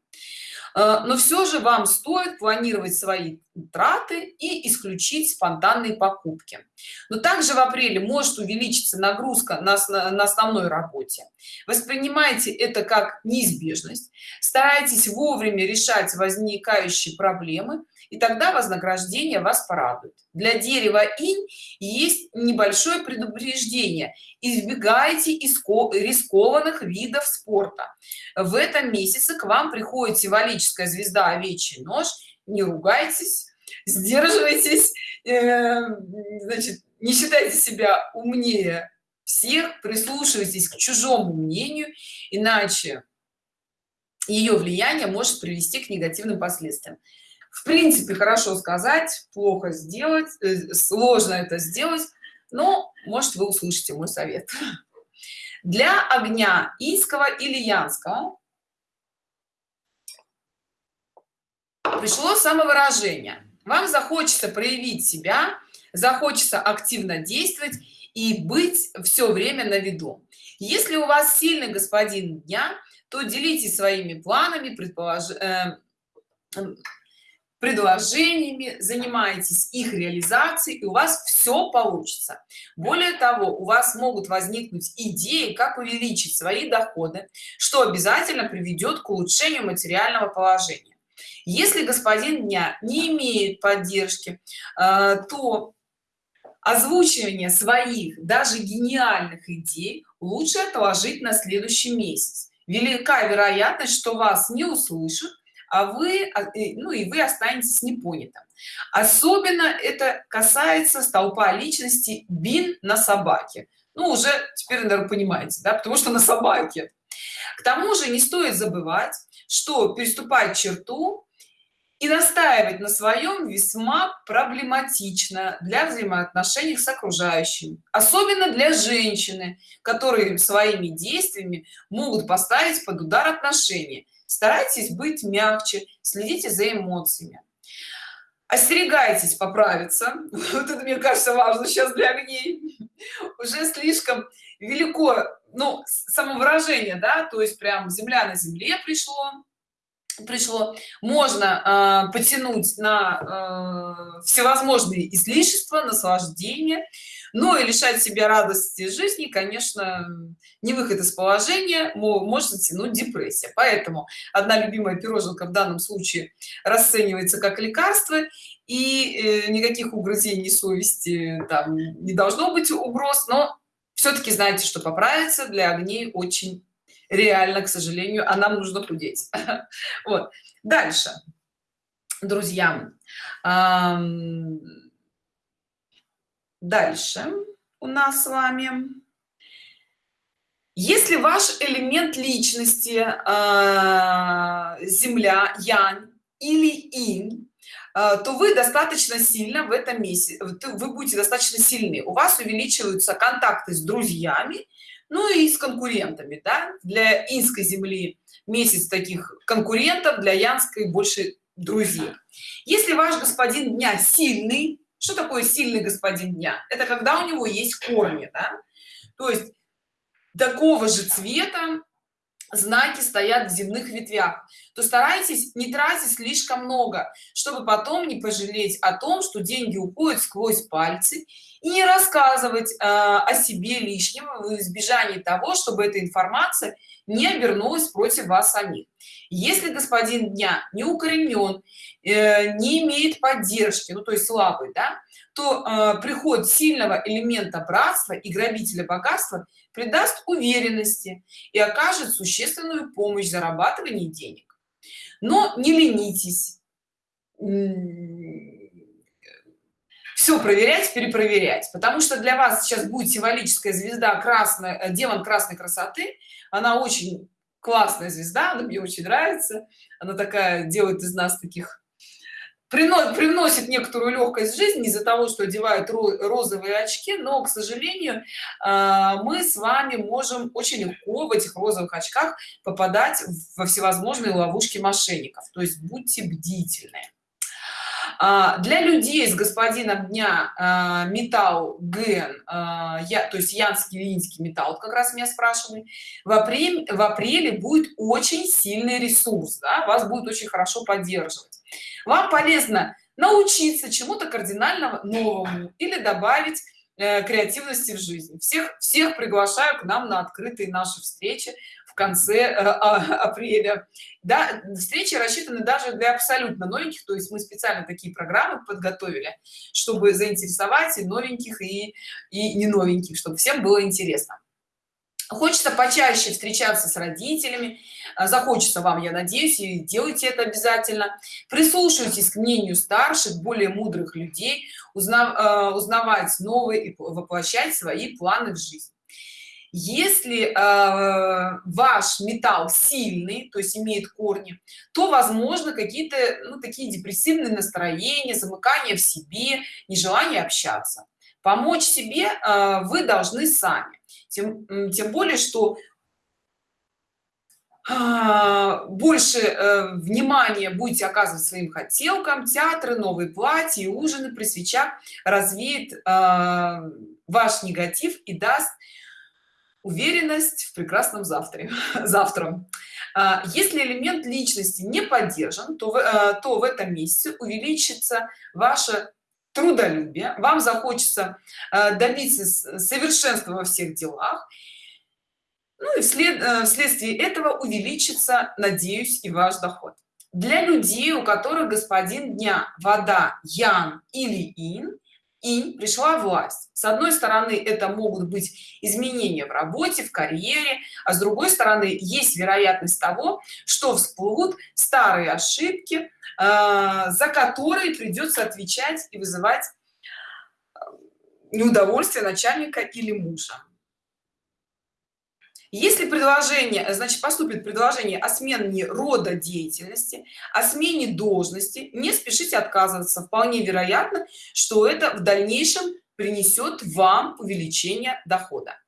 Speaker 1: но все же вам стоит планировать свои траты и исключить спонтанные покупки. Но также в апреле может увеличиться нагрузка на, на основной работе. Воспринимайте это как неизбежность. Старайтесь вовремя решать возникающие проблемы и тогда вознаграждение вас порадует. Для дерева инь есть небольшое предупреждение. Избегайте рискованных видов спорта. В этом месяце к вам приходит символическая звезда овечий нож не ругайтесь сдерживайтесь э, значит не считайте себя умнее всех прислушивайтесь к чужому мнению иначе ее влияние может привести к негативным последствиям в принципе хорошо сказать плохо сделать э, сложно это сделать но может вы услышите мой совет. Для огня инского или янского пришло самовыражение. Вам захочется проявить себя захочется активно действовать и быть все время на виду. Если у вас сильный господин дня то делитесь своими планами предполож... предложениями занимаетесь их реализацией и у вас все получится. Более того у вас могут возникнуть идеи как увеличить свои доходы что обязательно приведет к улучшению материального положения. Если господин дня не имеет поддержки э, то озвучивание своих даже гениальных идей лучше отложить на следующий месяц. Велика вероятность что вас не услышат а вы а, ну и вы останетесь непонятым. Особенно это касается столпа личности бин на собаке. Ну уже теперь наверное понимаете да потому что на собаке. К тому же не стоит забывать что переступать черту и настаивать на своем весьма проблематично для взаимоотношений с окружающим особенно для женщины которые своими действиями могут поставить под удар отношения старайтесь быть мягче следите за эмоциями. Остерегайтесь поправиться. Вот это мне кажется важно сейчас для огней. Уже слишком велико ну самовыражение да то есть прям земля на земле пришло пришло. Можно э, потянуть на э, всевозможные излишества наслаждения но и лишать себя радости жизни конечно не выход из положения может затянуть депрессия. Поэтому одна любимая пироженка в данном случае расценивается как лекарство и э, никаких угрызений совести там не должно быть угроз но все-таки знаете что поправиться для огней очень реально к сожалению а нам нужно худеть. Вот. Дальше. Друзья дальше у нас с вами. Если ваш элемент личности э, земля янь или инь э, то вы достаточно сильно в этом месяце вы будете достаточно сильны. У вас увеличиваются контакты с друзьями ну и с конкурентами да? для инской земли месяц таких конкурентов для янской больше друзей. Если ваш господин дня сильный что такое сильный господин дня это когда у него есть корни да? то есть такого же цвета знаки стоят в земных ветвях то старайтесь не тратить слишком много чтобы потом не пожалеть о том что деньги уходят сквозь пальцы и не рассказывать э, о себе лишнего в избежании того чтобы эта информация не обернулась против вас самих. Если господин дня не укоренен э, не имеет поддержки ну то есть слабый да то э, приход сильного элемента братства и грабителя богатства придаст уверенности и окажет существенную помощь в зарабатывании денег. Но не ленитесь все проверять перепроверять потому что для вас сейчас будет символическая звезда красная э, демон красной красоты. Она очень классная звезда она мне очень нравится. Она такая делает из нас таких приносит, некоторую легкость в жизнь из-за того что одевают розовые очки но к сожалению а, мы с вами можем очень легко в этих розовых очках попадать во всевозможные ловушки мошенников. То есть будьте бдительны для людей с господином дня а, металл ген я то есть янский линский металл как раз меня спрашивали в апреле в апреле будет очень сильный ресурс да, вас будет очень хорошо поддерживать. Вам полезно научиться чему-то кардинально новому или добавить э, креативности в жизнь. Всех всех приглашаю к нам на открытые наши встречи конце э, а, апреля. Да встречи рассчитаны даже для абсолютно новеньких то есть мы специально такие программы подготовили чтобы заинтересовать и новеньких и и не новеньких чтобы всем было интересно. Хочется почаще встречаться с родителями. А, захочется вам я надеюсь и делайте это обязательно. Прислушивайтесь к мнению старших более мудрых людей узнав, а, узнавать новые и воплощать свои планы в жизнь если э, ваш металл сильный то есть имеет корни то возможно какие-то ну, такие депрессивные настроения замыкание в себе нежелание общаться. Помочь себе э, вы должны сами. Тем, тем более что а, больше э, внимания будете оказывать своим хотелкам театры новые платья ужины при свечах развеет э, ваш негатив и даст уверенность в прекрасном завтра. Завтра если элемент личности не поддержан то в, то в этом месяце увеличится ваше трудолюбие вам захочется добиться совершенства во всех делах. Ну и вслед, э, вследствие этого увеличится надеюсь и ваш доход. Для людей у которых господин дня вода ян или ин и пришла власть. С одной стороны это могут быть изменения в работе в карьере а с другой стороны есть вероятность того что всплывут старые ошибки э, за которые придется отвечать и вызывать э, неудовольствие начальника или мужа если предложение значит поступит предложение о смене рода деятельности о смене должности не спешите отказываться вполне вероятно что это в дальнейшем принесет вам увеличение дохода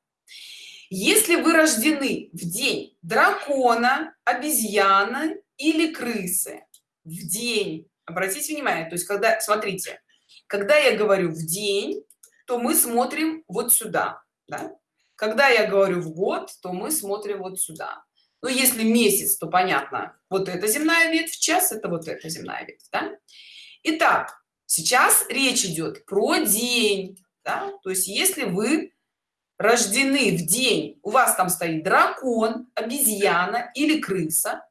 Speaker 1: если вы рождены в день дракона обезьяны или крысы в день обратите внимание то есть когда смотрите когда я говорю в день то мы смотрим вот сюда да? Когда я говорю в год то мы смотрим вот сюда ну если месяц то понятно вот эта земная ветвь час это вот эта земная ветвь да? Итак, сейчас речь идет про день да? то есть если вы рождены в день у вас там стоит дракон обезьяна или крыса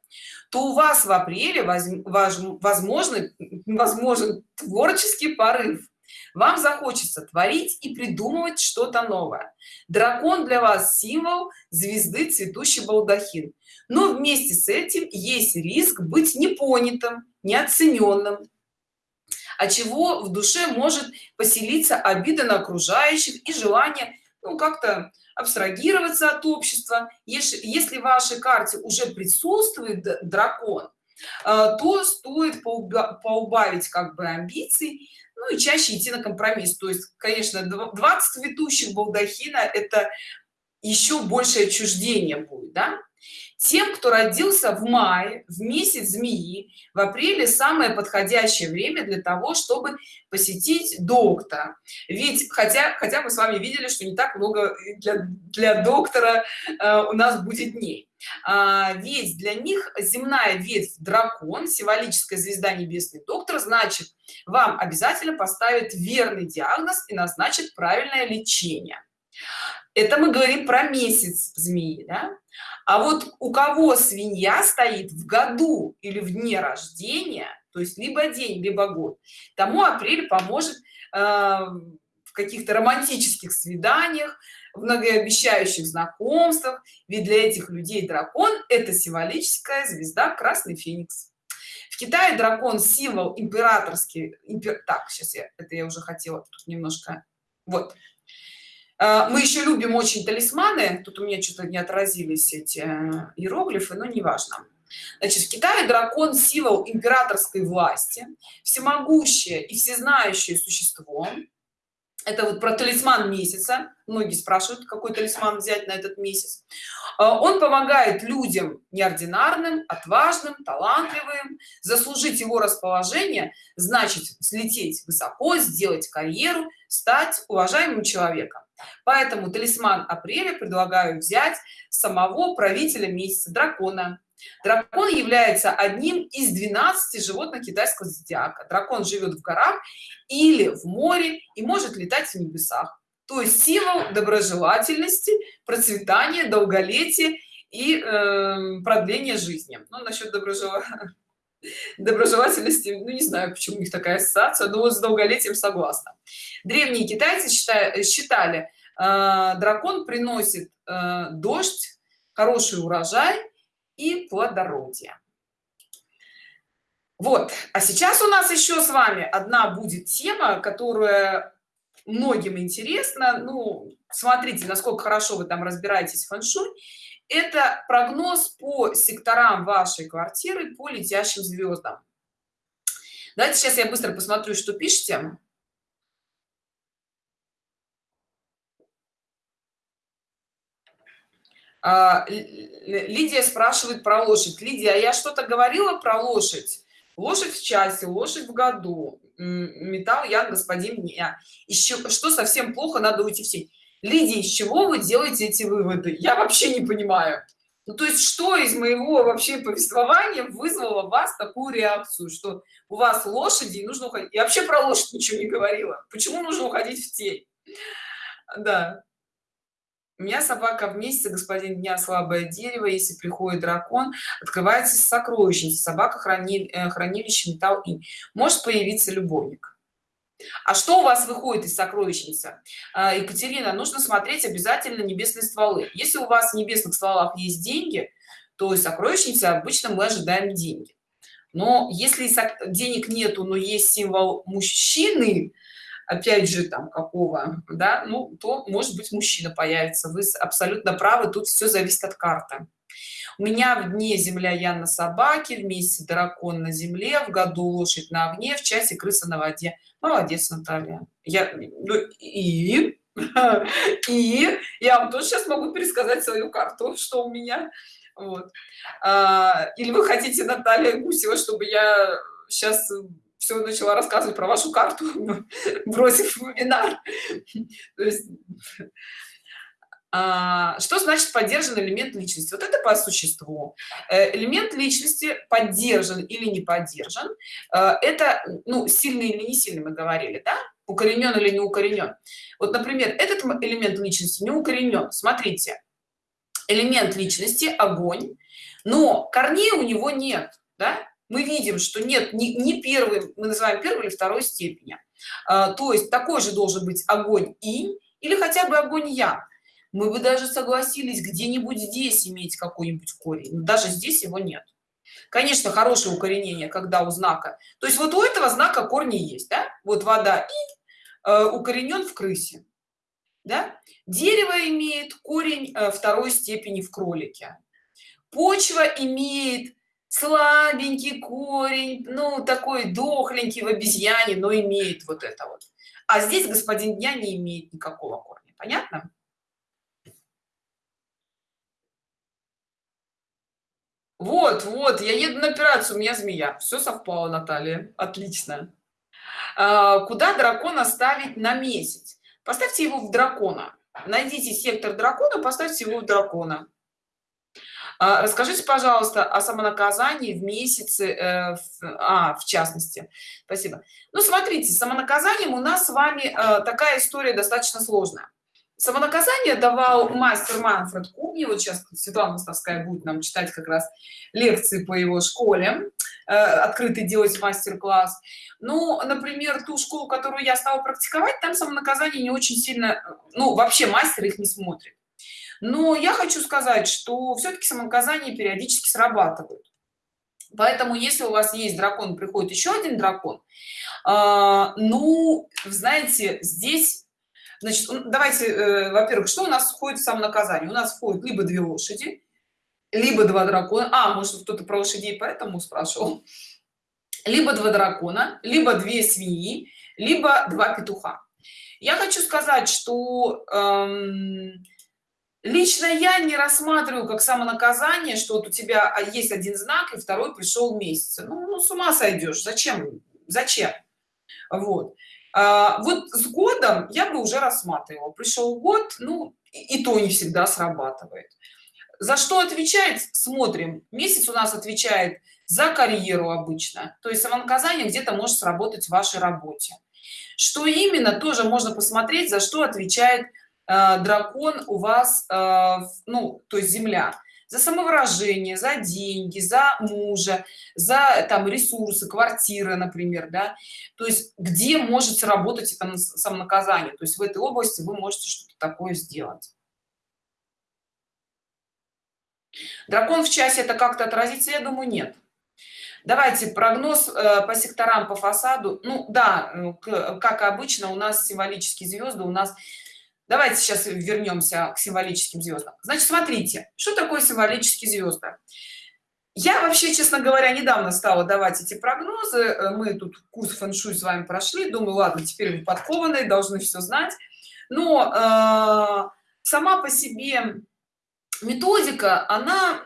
Speaker 1: то у вас в апреле возможно возможен творческий порыв вам захочется творить и придумывать что-то новое. Дракон для вас символ звезды цветущий балдахин. Но вместе с этим есть риск быть непонятым неоцененным. А чего в душе может поселиться обида на окружающих и желание ну как-то абстрагироваться от общества? Если, если в вашей карте уже присутствует дракон э, то стоит поубавить как бы амбиций ну и чаще идти на компромисс то есть конечно 20 ведущих балдахина это еще большее отчуждение будет да? Тем кто родился в мае в месяц змеи в апреле самое подходящее время для того чтобы посетить доктора. Ведь хотя хотя мы с вами видели что не так много для, для доктора э, у нас будет дней. А, ведь для них земная ветвь дракон символическая звезда небесный доктор значит вам обязательно поставит верный диагноз и назначит правильное лечение. Это мы говорим про месяц змеи да? А вот у кого свинья стоит в году или в дне рождения то есть либо день либо год тому апрель поможет э, в каких-то романтических свиданиях в многообещающих знакомствах. Ведь для этих людей дракон это символическая звезда красный феникс. В китае дракон символ императорский импер... так сейчас я это я уже хотела тут немножко вот мы еще любим очень талисманы. Тут у меня что-то не отразились эти э, иероглифы но неважно. Значит в китае дракон символ императорской власти всемогущее и всезнающее существо это вот про талисман месяца. Многие спрашивают какой талисман взять на этот месяц. Э, он помогает людям неординарным отважным талантливым заслужить его расположение значит слететь высоко сделать карьеру стать уважаемым человеком. Поэтому талисман апреля предлагаю взять самого правителя месяца дракона дракон является одним из 12 животных китайского зодиака. Дракон живет в горах или в море и может летать в небесах. То есть символ доброжелательности процветания долголетия и э, продления жизни. Ну насчет доброжелательности доброжелательности ну не знаю почему у них такая ассоциация но вот с долголетием согласна. Древние китайцы считали, считали э, дракон приносит э, дождь хороший урожай и плодородие. Вот. А сейчас у нас еще с вами одна будет тема которая многим интересна. Ну смотрите насколько хорошо вы там разбираетесь в фэншуй это прогноз по секторам вашей квартиры по летящим звездам давайте сейчас я быстро посмотрю что пишете Лидия спрашивает про лошадь. Лидия, а я что-то говорила про лошадь? Лошадь в часе, лошадь в году. Металл я, господин я. Еще что совсем плохо, надо уйти в сеть. Лидия, из чего вы делаете эти выводы? Я вообще не понимаю. Ну, то есть, что из моего вообще повествования вызвало в вас такую реакцию, что у вас лошади, и нужно уходить. Я вообще про лошадь ничего не говорила. Почему нужно уходить в тень? Да. У меня собака в месяце, господин дня, слабое дерево. Если приходит дракон, открывается сокровищница. Собака храни, э, хранилище металл и может появиться любовник. А что у вас выходит из сокровищницы? А, Екатерина, нужно смотреть обязательно небесные стволы. Если у вас в небесных стволах есть деньги, то из сокровищницы обычно мы ожидаем деньги. Но если денег нету, но есть символ мужчины, опять же там какого да ну то может быть мужчина появится. Вы абсолютно правы тут все зависит от карты. У меня в дне земля я на собаке в месяце дракон на земле в году лошадь на огне в часе крыса на воде. Молодец наталья. Я ну, и и я вам тоже сейчас могу пересказать свою карту что у меня. Вот. А, или вы хотите наталья гусева чтобы я сейчас все начала рассказывать про вашу карту бросив вебинар. То есть а, что значит поддержан элемент личности? Вот это по существу. Э, элемент личности поддержан или не поддержан э, это ну сильный или не сильный мы говорили да? Укоренен или не укоренен. Вот например этот элемент личности не укоренен. Смотрите элемент личности огонь но корней у него нет да? Мы видим что нет не, не первый мы называем первой или второй степени. А, то есть такой же должен быть огонь и или хотя бы огонь я мы бы даже согласились где-нибудь здесь иметь какой-нибудь корень но даже здесь его нет. Конечно хорошее укоренение когда у знака. То есть вот у этого знака корни есть да? вот вода и э, укоренен в крысе да? дерево имеет корень э, второй степени в кролике. Почва имеет слабенький корень ну такой дохленький в обезьяне но имеет вот это вот. А здесь господин дня не имеет никакого корня понятно? Вот вот я еду на операцию у меня змея. Все совпало наталья. Отлично. А, куда дракона ставить на месяц? Поставьте его в дракона. Найдите сектор дракона поставьте его в дракона расскажите пожалуйста о самонаказании в месяце э, а в частности. Спасибо. Ну смотрите самонаказанием у нас с вами э, такая история достаточно сложная. Самонаказание давал мастер манфред куни вот сейчас светлана мостовская будет нам читать как раз лекции по его школе э, открытый делать мастер-класс ну например ту школу которую я стала практиковать там самонаказание не очень сильно ну вообще мастер их не смотрит но я хочу сказать что все-таки самонаказание периодически срабатывают поэтому если у вас есть дракон приходит еще один дракон э, ну знаете здесь значит давайте э, во-первых что у нас входит в самонаказание? У нас входит либо две лошади либо два дракона. А может кто-то про лошадей поэтому спрашивал. Либо два дракона либо две свиньи либо два петуха. Я хочу сказать что эм, лично я не рассматриваю как самонаказание что вот у тебя а, есть один знак и второй пришел месяц ну, ну с ума сойдешь. Зачем? Зачем? Вот. А, вот с годом я бы уже рассматривала. Пришел год ну и, и то не всегда срабатывает. За что отвечает? Смотрим. Месяц у нас отвечает за карьеру обычно. То есть самонаказание где-то может сработать в вашей работе. Что именно тоже можно посмотреть за что отвечает Э, дракон у вас э, ну то есть земля. За самовыражение за деньги за мужа за там ресурсы квартиры например да. То есть где может сработать это самонаказание? То есть в этой области вы можете что-то такое сделать. Дракон в часе это как-то отразится? Я думаю нет. Давайте прогноз э, по секторам по фасаду. Ну да как обычно у нас символические звезды у нас давайте сейчас вернемся к символическим звездам значит смотрите что такое символические звезды я вообще честно говоря недавно стала давать эти прогнозы. Э, мы тут курс фэн-шуй с вами прошли. Думаю ладно теперь вы подкованные должны все знать. Но э, сама по себе методика она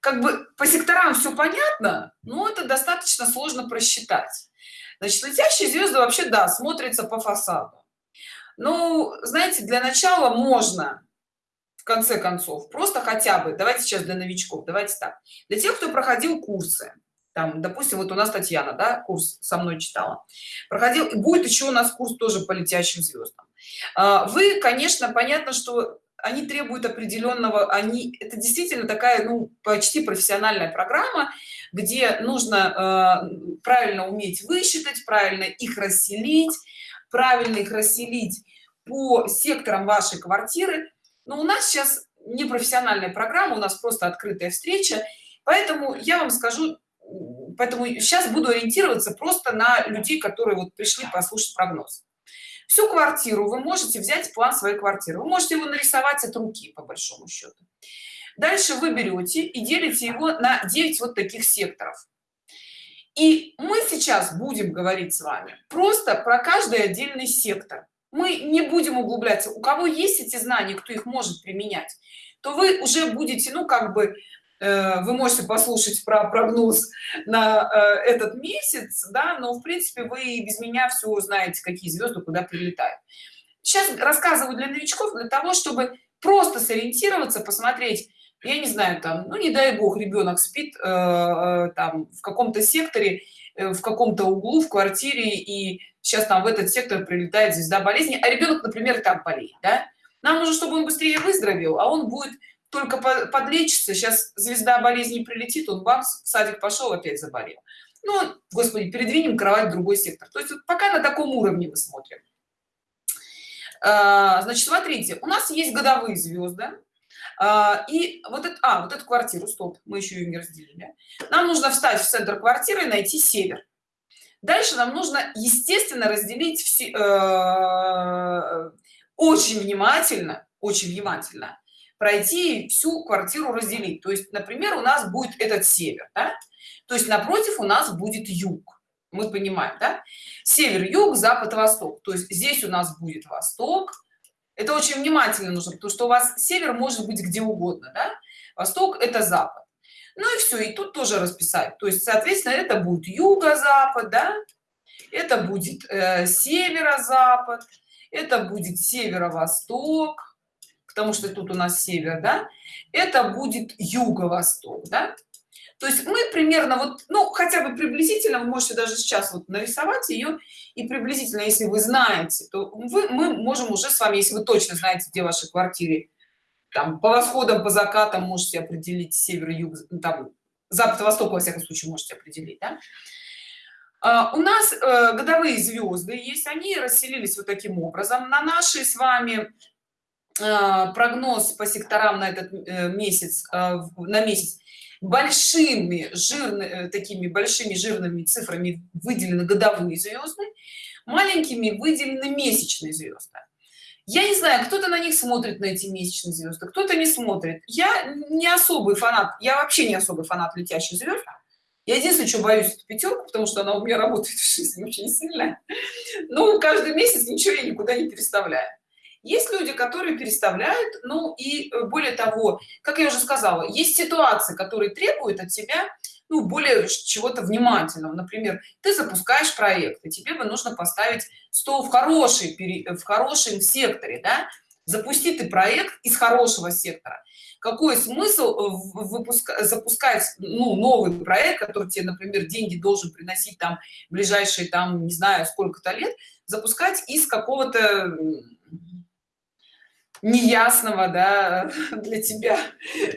Speaker 1: как бы по секторам все понятно но это достаточно сложно просчитать. Значит летящие звезды вообще да смотрится по фасаду ну знаете для начала можно в конце концов просто хотя бы давайте сейчас для новичков давайте так. Для тех кто проходил курсы там допустим вот у нас татьяна да курс со мной читала проходил будет еще у нас курс тоже по летящим звездам а, вы конечно понятно что они требуют определенного они это действительно такая ну почти профессиональная программа где нужно э, правильно уметь высчитать правильно их расселить правильно их расселить по секторам вашей квартиры. Но у нас сейчас не профессиональная программа у нас просто открытая встреча. Поэтому я вам скажу поэтому сейчас буду ориентироваться просто на людей которые вот пришли послушать прогноз. Всю квартиру вы можете взять план своей квартиры. Вы можете его нарисовать от руки по большому счету. Дальше вы берете и делите его на 9 вот таких секторов. И мы сейчас будем говорить с вами просто про каждый отдельный сектор мы не будем углубляться. У кого есть эти знания кто их может применять то вы уже будете ну как бы Э, вы можете послушать про прогноз на э, этот месяц да но в принципе вы без меня все знаете какие звезды куда прилетают. Сейчас рассказываю для новичков для того чтобы просто сориентироваться посмотреть я не знаю там ну не дай бог ребенок спит э, там в каком-то секторе в каком-то углу в квартире и сейчас там в этот сектор прилетает звезда болезни а ребенок например так болеет да? нам нужно чтобы он быстрее выздоровел а он будет только подлечится сейчас звезда болезни прилетит он вам в садик пошел опять заболел. Ну господи передвинем кровать в другой сектор. То есть вот пока на таком уровне мы смотрим. А, значит смотрите у нас есть годовые звезды а, и вот это а вот эту квартиру стоп мы еще ее не разделили. Нам нужно встать в центр квартиры и найти север дальше нам нужно естественно разделить все э, очень внимательно очень внимательно пройти всю квартиру разделить то есть например у нас будет этот север да? то есть напротив у нас будет юг мы понимаем да? север юг запад восток то есть здесь у нас будет восток это очень внимательно нужно потому что у вас север может быть где угодно да? восток это запад ну и все и тут тоже расписать то есть соответственно это будет юго-запад да? это будет э, северо-запад это будет северо-восток потому что тут у нас север да это будет юго-восток да? то есть мы примерно вот ну хотя бы приблизительно вы можете даже сейчас вот нарисовать ее и приблизительно если вы знаете то вы мы можем уже с вами если вы точно знаете где ваши квартиры там по восходам по закатам можете определить север юг там запад восток во всяком случае можете определить да? а, у нас э, годовые звезды есть. Они расселились вот таким образом. На нашей с вами Э, прогноз по секторам на этот э, месяц на месяц большими жирными такими большими жирными цифрами выделены годовые звезды маленькими выделены месячные звезды я не знаю кто-то на них смотрит на эти месячные звезды кто-то не смотрит. Я не особый фанат я вообще не особый фанат летящих звезд я единственное что боюсь эту пятерку потому что она у меня работает в жизни очень сильно. Но каждый месяц ничего я никуда не переставляю. Есть люди которые переставляют ну и э, более того как я уже сказала есть ситуации которые требуют от тебя ну более чего-то внимательного например ты запускаешь проект и тебе бы нужно поставить стол в хороший в хорошем секторе да? запусти ты проект из хорошего сектора какой смысл э, выпускать запускать ну, новый проект который тебе например деньги должен приносить там ближайшие там не знаю сколько-то лет запускать из какого-то неясного да, для тебя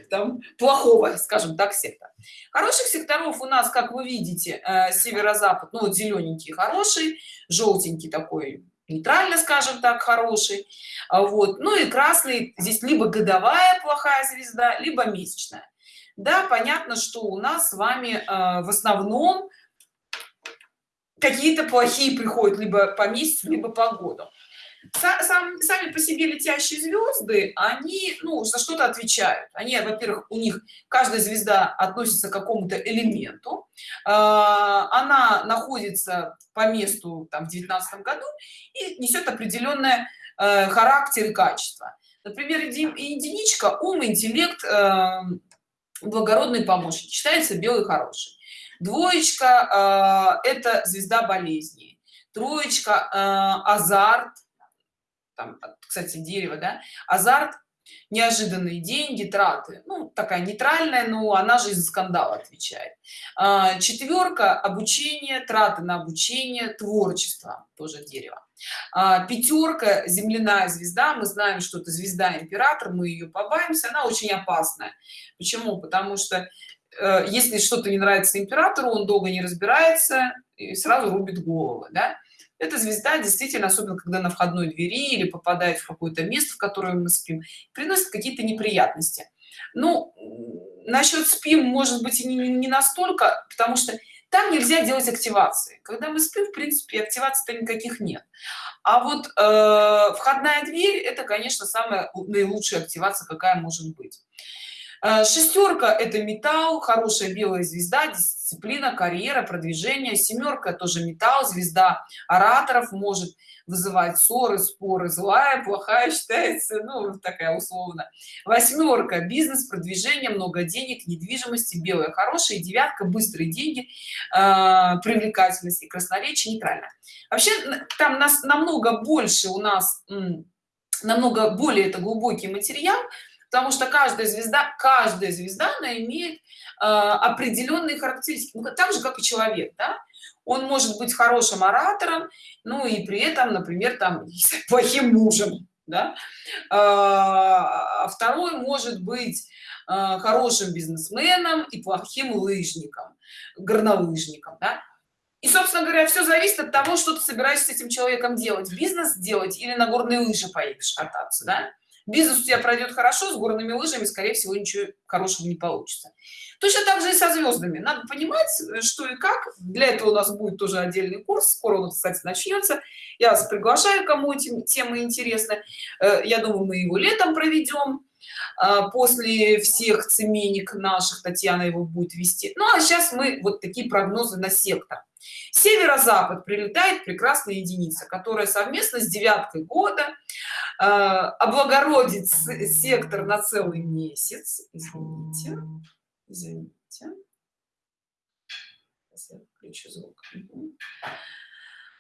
Speaker 1: там плохого скажем так сектора хороших секторов у нас как вы видите э, северо-запад ну вот зелененький хороший желтенький такой нейтрально скажем так хороший а вот ну и красный здесь либо годовая плохая звезда либо месячная. Да понятно что у нас с вами э, в основном какие-то плохие приходят либо по месяцу либо по году сам, сами по себе летящие звезды они ну за что-то отвечают. Они во-первых у них каждая звезда относится к какому-то элементу. А, она находится по месту там в девятнадцатом году и несет определенное э, характер и качество. Например единичка ум интеллект э, благородный помощник считается белый хороший. Двоечка э, это звезда болезни. Троечка азарт там, кстати дерево да азарт неожиданные деньги траты. Ну такая нейтральная но она же из скандала отвечает. А, четверка обучение траты на обучение творчество тоже дерево. А, пятерка земляная звезда. Мы знаем что это звезда император мы ее побаимся она очень опасная. Почему? Потому что э, если что-то не нравится императору он долго не разбирается и сразу рубит головы да? Эта звезда действительно особенно когда на входной двери или попадает в какое-то место в котором мы спим приносит какие-то неприятности. Ну насчет спим может быть не, не настолько потому что там нельзя делать активации. Когда мы спим в принципе активации то никаких нет. А вот э, входная дверь это конечно самая наилучшая активация какая может быть. Э, шестерка это металл хорошая белая звезда дисциплина карьера продвижение. Семерка тоже металл звезда ораторов может вызывать ссоры споры. Злая плохая считается ну такая условно. Восьмерка бизнес продвижение много денег недвижимости белая хорошая девятка быстрые деньги э, привлекательность и красноречие нейтрально вообще там нас намного больше у нас намного более это глубокий материал потому что каждая звезда каждая звезда она имеет э, определенные характеристики ну, так же как и человек да? он может быть хорошим оратором ну и при этом например там плохим мужем да? а второй может быть э, хорошим бизнесменом и плохим лыжником горнолыжником да? и собственно говоря все зависит от того что ты собираешься с этим человеком делать бизнес делать или на горные лыжи поедешь кататься да? Бизнес у тебя пройдет хорошо с горными лыжами скорее всего ничего хорошего не получится. Точно так же и со звездами надо понимать что и как. Для этого у нас будет тоже отдельный курс. Скоро он кстати начнется я вас приглашаю кому эти темы интересны. Э, я думаю мы его летом проведем после всех цеменик наших татьяна его будет вести. Ну а сейчас мы вот такие прогнозы на сектор. Северо-запад прилетает прекрасная единица которая совместно с девяткой года э, облагородит сектор на целый месяц. Извините извините. Включу звук.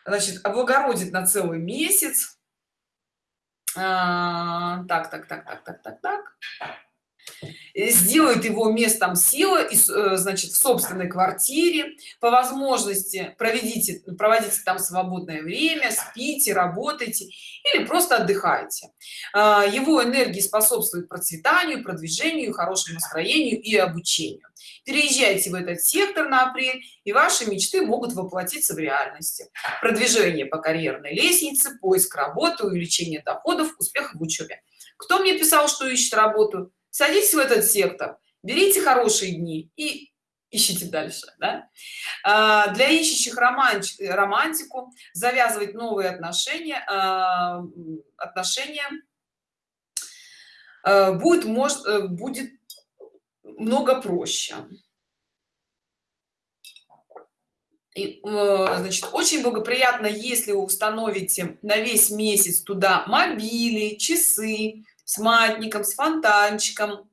Speaker 1: Значит облагородит на целый месяц. а, так так так так так так так сделает его местом силы и э, значит в собственной квартире по возможности проведите проводите там свободное время спите работайте или просто отдыхайте а, его энергии способствует процветанию продвижению хорошему настроению и обучению. Переезжайте в этот сектор на апрель и ваши мечты могут воплотиться в реальности. Продвижение по карьерной лестнице поиск работы увеличение доходов успех в учебе. Кто мне писал что ищет работу садитесь в этот сектор берите хорошие дни и ищите дальше да? а, для ищущих романтик, романтику завязывать новые отношения а, отношения а, будет может э, будет много проще и, э, значит очень благоприятно если вы установите на весь месяц туда мобили часы с матником с фонтанчиком.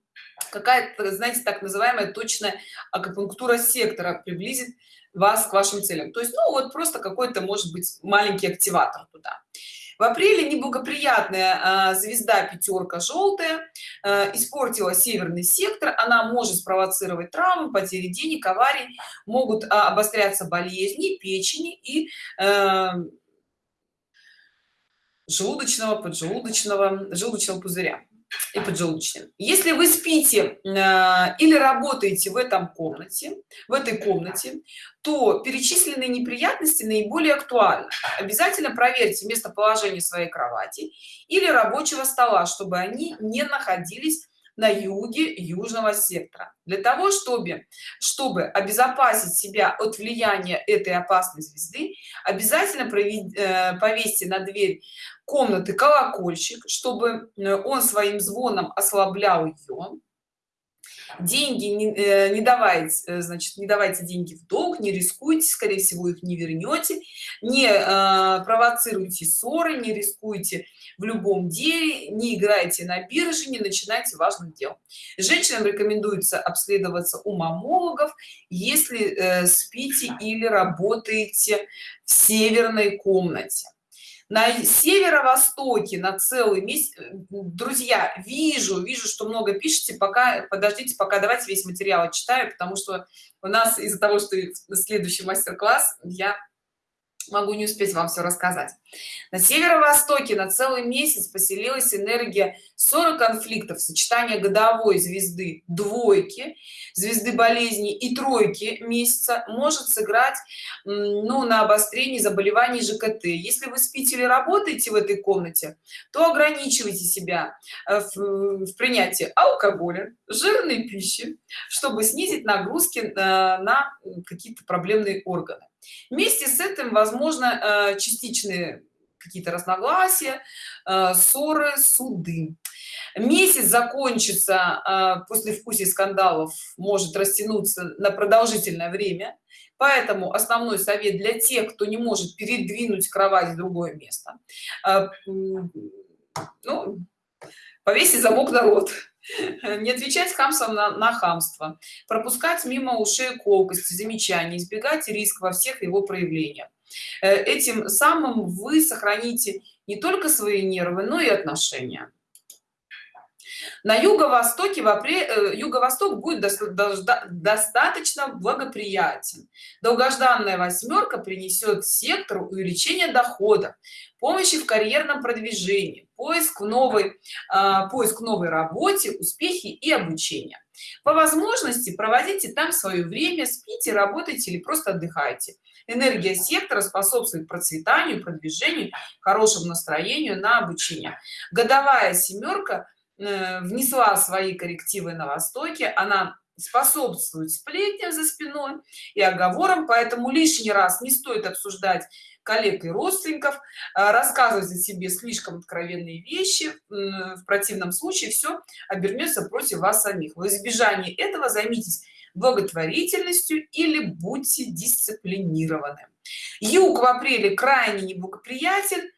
Speaker 1: Какая-то знаете так называемая точная акупунктура сектора приблизит вас к вашим целям. То есть ну вот просто какой-то может быть маленький активатор туда. В апреле неблагоприятная а, звезда пятерка желтая а, испортила северный сектор. Она может спровоцировать травмы потери денег аварии могут а, обостряться болезни печени и желудочного поджелудочного желудочного пузыря и поджелудочным. Если вы спите э, или работаете в этом комнате в этой комнате то перечисленные неприятности наиболее актуальны. Обязательно проверьте местоположение своей кровати или рабочего стола чтобы они не находились на юге южного сектора. Для того чтобы чтобы обезопасить себя от влияния этой опасной звезды обязательно э, повесьте на дверь комнаты колокольчик чтобы э, он своим звоном ослаблял ее деньги не, э, не давайте значит не давайте деньги в долг не рискуйте скорее всего их не вернете не э, провоцируйте ссоры не рискуйте в любом деле не играйте на бирже не начинайте важных дел женщинам рекомендуется обследоваться у мамологов если э, спите или работаете в северной комнате на северо-востоке на целый месяц друзья вижу вижу что много пишете пока подождите пока давайте весь материал читаю потому что у нас из-за того что следующий мастер-класс я могу не успеть вам все рассказать. На северо-востоке на целый месяц поселилась энергия 40 конфликтов сочетание годовой звезды двойки звезды болезни и тройки месяца может сыграть ну на обострении заболеваний жкт если вы спите или работаете в этой комнате то ограничивайте себя э, в, в принятии алкоголя жирной пищи чтобы снизить нагрузки на, на какие-то проблемные органы вместе с этим возможно э, частичные какие-то разногласия э, ссоры суды. Месяц закончится э, после вкуса скандалов может растянуться на продолжительное время. Поэтому основной совет для тех кто не может передвинуть кровать в другое место. Ну, повесить замок на рот не отвечать хамством на, на хамство. Пропускать мимо ушей колкости замечаний избегать риск во всех его проявлениях. Э, этим самым вы сохраните не только свои нервы но и отношения на юго-востоке в апреле э, юго-восток будет достаточно благоприятен. Долгожданная восьмерка принесет сектору увеличение дохода помощи в карьерном продвижении поиск новой э, поиск новой работе успехи и обучение. По возможности проводите там свое время спите работайте или просто отдыхайте. Энергия сектора способствует процветанию продвижению хорошему настроению на обучение. Годовая семерка внесла свои коррективы на востоке. Она способствует сплетням за спиной и оговорам поэтому лишний раз не стоит обсуждать коллег и родственников э, рассказывать о себе слишком откровенные вещи. В противном случае все обернется против вас самих. В избежании этого займитесь благотворительностью или будьте дисциплинированы. Юг в апреле крайне неблагоприятен Э,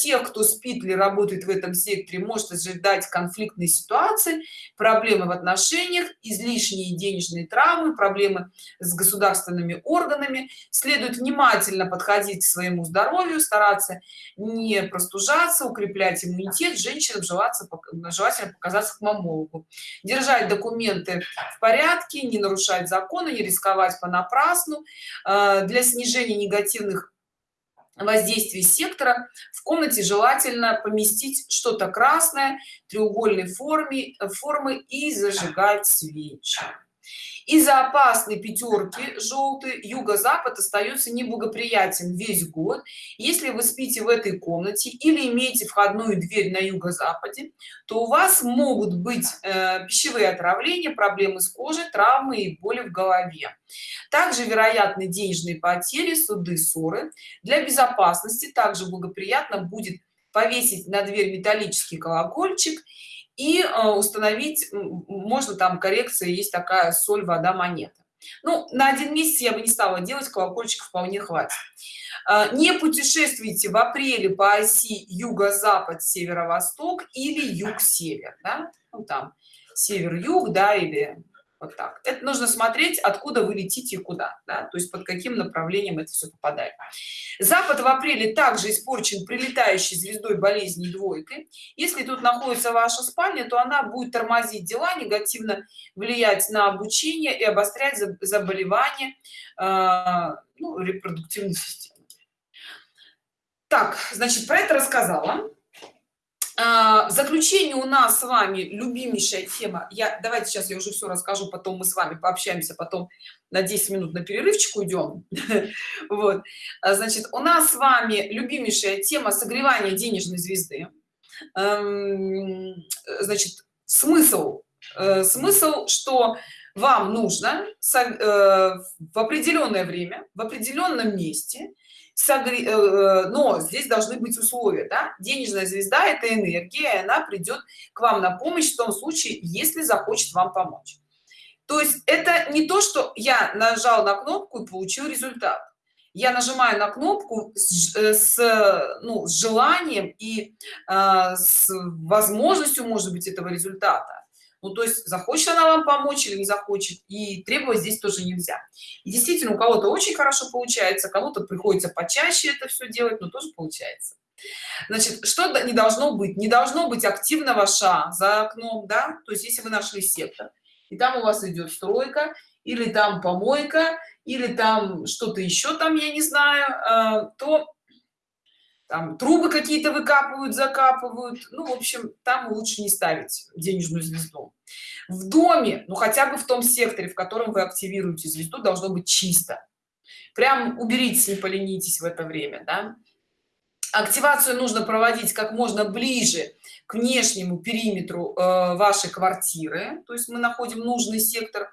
Speaker 1: тех кто спит или работает в этом секторе может ожидать конфликтные ситуации проблемы в отношениях излишние денежные травмы проблемы с государственными органами. Следует внимательно подходить к своему здоровью стараться не простужаться укреплять иммунитет женщинам желаться желательно показаться к мамологу. Держать документы в порядке не нарушать законы не рисковать понапрасну. Э, для снижения негативных воздействии сектора. В комнате желательно поместить что-то красное треугольной форме формы и зажигать свечи из-за опасной пятерки желтый юго-запад остается неблагоприятен весь год. Если вы спите в этой комнате или имеете входную дверь на юго-западе то у вас могут быть э, пищевые отравления проблемы с кожей травмы и боли в голове. Также вероятны денежные потери суды ссоры. Для безопасности также благоприятно будет повесить на дверь металлический колокольчик и э, установить можно там коррекция есть такая соль вода монета ну на один месяц я бы не стала делать колокольчик вполне хватит э, не путешествуйте в апреле по оси юго-запад северо-восток или юг-север да? ну, там север-юг да или вот так. Это нужно смотреть откуда вы летите и куда да? то есть под каким направлением это все попадает. Запад в апреле также испорчен прилетающей звездой болезни двойкой. Если тут находится ваша спальня то она будет тормозить дела негативно влиять на обучение и обострять заболевания э, ну, репродуктивной системы. Так значит про это рассказала в заключение у нас с вами любимейшая тема. Я давайте сейчас я уже все расскажу потом мы с вами пообщаемся потом на 10 минут на перерывчик уйдем вот. А, значит у нас с вами любимейшая тема согревания денежной звезды. Эм, значит смысл э, смысл что вам нужно э, в определенное время в определенном месте. Э, э, но здесь должны быть условия да? денежная звезда это энергия она придет к вам на помощь в том случае если захочет вам помочь то есть это не то что я нажал на кнопку и получил результат я нажимаю на кнопку с, с, ну, с желанием и э, с возможностью может быть этого результата ну то есть захочет она вам помочь или не захочет и требовать здесь тоже нельзя. И действительно у кого-то очень хорошо получается кому-то приходится почаще это все делать но тоже получается. Значит что не должно быть? Не должно быть активного ша за окном да? То есть если вы нашли сектор и там у вас идет стройка или там помойка или там что-то еще там я не знаю э, то там трубы какие-то выкапывают закапывают. Ну в общем там лучше не ставить денежную звезду. В доме ну хотя бы в том секторе в котором вы активируете звезду должно быть чисто. Прям уберите не поленитесь в это время да? активацию нужно проводить как можно ближе к внешнему периметру э, вашей квартиры. То есть мы находим нужный сектор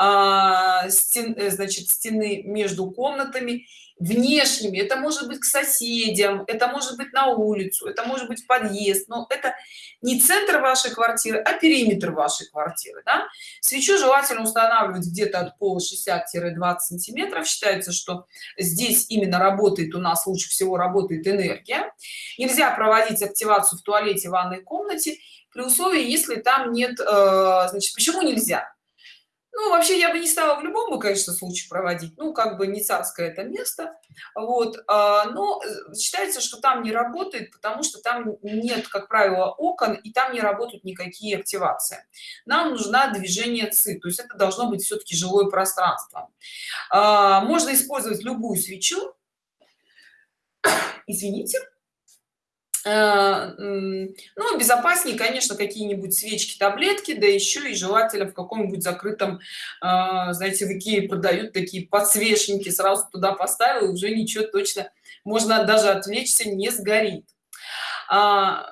Speaker 1: э, стен, э, значит стены между комнатами внешними это может быть к соседям это может быть на улицу это может быть подъезд но это не центр вашей квартиры а периметр вашей квартиры да? свечу желательно устанавливать где-то от пола 60-20 сантиметров. Считается что здесь именно работает у нас лучше всего работает энергия. Нельзя проводить активацию в туалете ванной комнате при условии если там нет э, значит почему нельзя ну вообще я бы не стала в любом конечно случае проводить. Ну как бы не царское это место. Вот а, но э, считается что там не работает потому что там нет как правило окон и там не работают никакие активации. Нам нужна движение ци то есть это должно быть все-таки жилое пространство. А, можно использовать любую свечу. Извините ну безопаснее конечно какие-нибудь свечки таблетки да еще и желательно в каком-нибудь закрытом э, знаете в икее продают такие подсвечники сразу туда поставил уже ничего точно можно даже отвлечься не сгорит. А,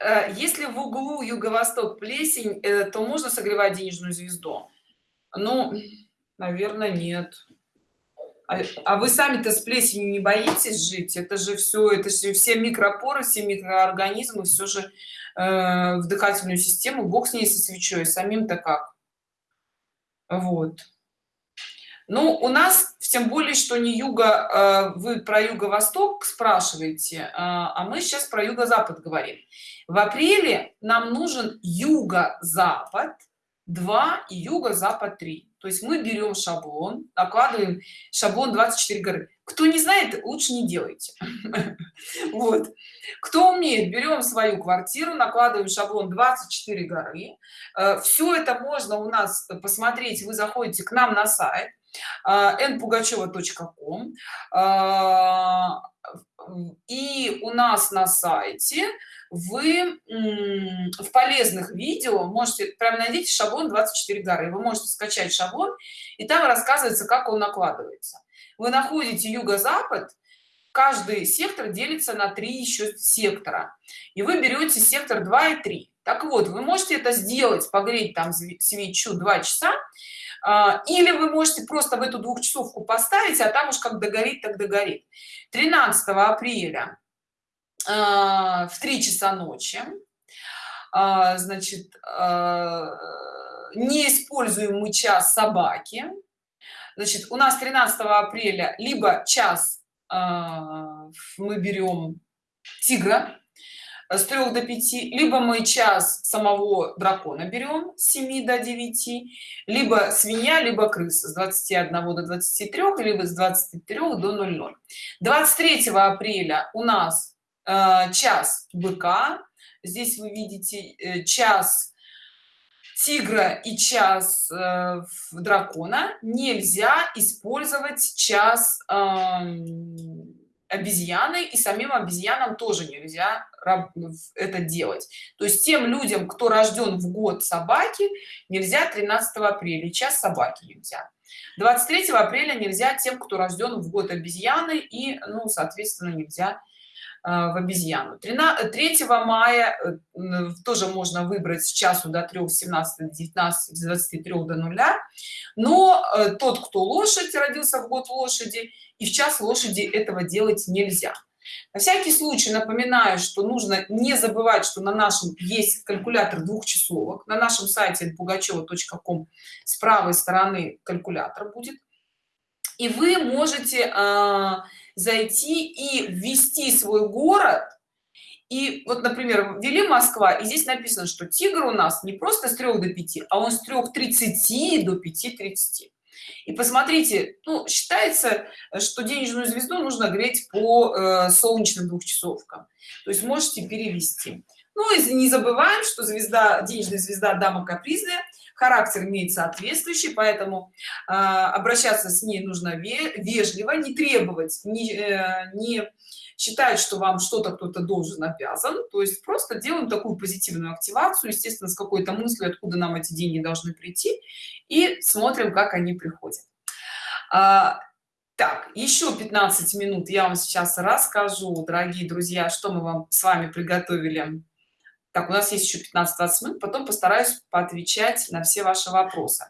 Speaker 1: э, если в углу юго-восток плесень то можно согревать денежную звезду? Ну наверное нет а, а вы сами-то с плесенью не боитесь жить? Это же все, это же все микропоры, все микроорганизмы, все же э, в дыхательную систему. Бог с ней со свечой, самим-то как? Вот. Ну, у нас, тем более, что не юго, э, вы про юго-восток спрашиваете, э, а мы сейчас про юго-запад говорим. В апреле нам нужен юго-запад 2 и юго-запад 3 то есть мы берем шаблон накладываем шаблон 24 горы. Кто не знает лучше не делайте. Вот. Кто умеет берем свою квартиру накладываем шаблон 24 горы. Э, все это можно у нас посмотреть. Вы заходите к нам на сайт npugacheva.com и у нас на сайте вы в полезных видео можете прям найдите шаблон 24 горы вы можете скачать шаблон и там рассказывается как он накладывается. Вы находите юго-запад каждый сектор делится на три еще сектора и вы берете сектор 2 и 3 так вот вы можете это сделать погреть там свечу 2 часа а, или вы можете просто в эту двухчасовку поставить а там уж как догорит так догорит. 13 апреля в 3 часа ночи. А, значит не используем мы час собаки. Значит у нас 13 апреля либо час мы берем тигра с 3 до 5 либо мы час самого дракона берем с 7 до 9 либо свинья либо крыса с 21 до 23 либо с 23 до 00 23 апреля у нас час быка. Здесь вы видите э, час тигра и час э, дракона. Нельзя использовать час э, обезьяны и самим обезьянам тоже нельзя это делать. То есть тем людям кто рожден в год собаки нельзя 13 апреля час собаки нельзя. 23 апреля нельзя тем кто рожден в год обезьяны и ну соответственно нельзя э, в обезьяну. 13 3 мая э, тоже можно выбрать с часу до 3 17 19 23 до нуля. Но э, тот кто лошадь родился в год лошади и в час лошади этого делать нельзя. На всякий случай напоминаю что нужно не забывать что на нашем есть калькулятор двухчасовок. На нашем сайте пугачева.ком с правой стороны калькулятор будет. И вы можете э, зайти и ввести свой город. И вот например ввели москва и здесь написано что тигр у нас не просто с 3 до 5 а он с 3:30 до 5:30 и посмотрите ну считается что денежную звезду нужно греть по э, солнечным двухчасовкам. То есть можете перевести ну и не забываем что звезда денежная звезда дама капризная характер имеет соответствующий поэтому э, обращаться с ней нужно вежливо не требовать не, э, не считать что вам что-то кто-то должен обязан. То есть просто делаем такую позитивную активацию естественно с какой-то мыслью откуда нам эти деньги должны прийти и смотрим как они приходят. А, так еще 15 минут я вам сейчас расскажу. Дорогие друзья что мы вам с вами приготовили так у нас есть еще 15-20 минут потом постараюсь поотвечать на все ваши вопросы.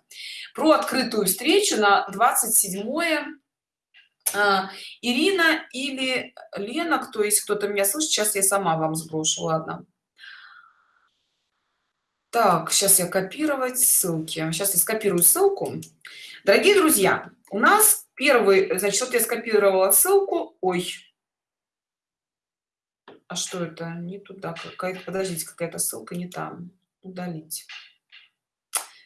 Speaker 1: Про открытую встречу на 27 а, ирина или лена кто есть кто-то меня слышит сейчас я сама вам сброшу ладно. Так сейчас я копировать ссылки. Сейчас я скопирую ссылку. Дорогие друзья у нас первый значит вот я скопировала ссылку. Ой а что это? Не туда какая-то подождите какая-то ссылка не там. Удалить.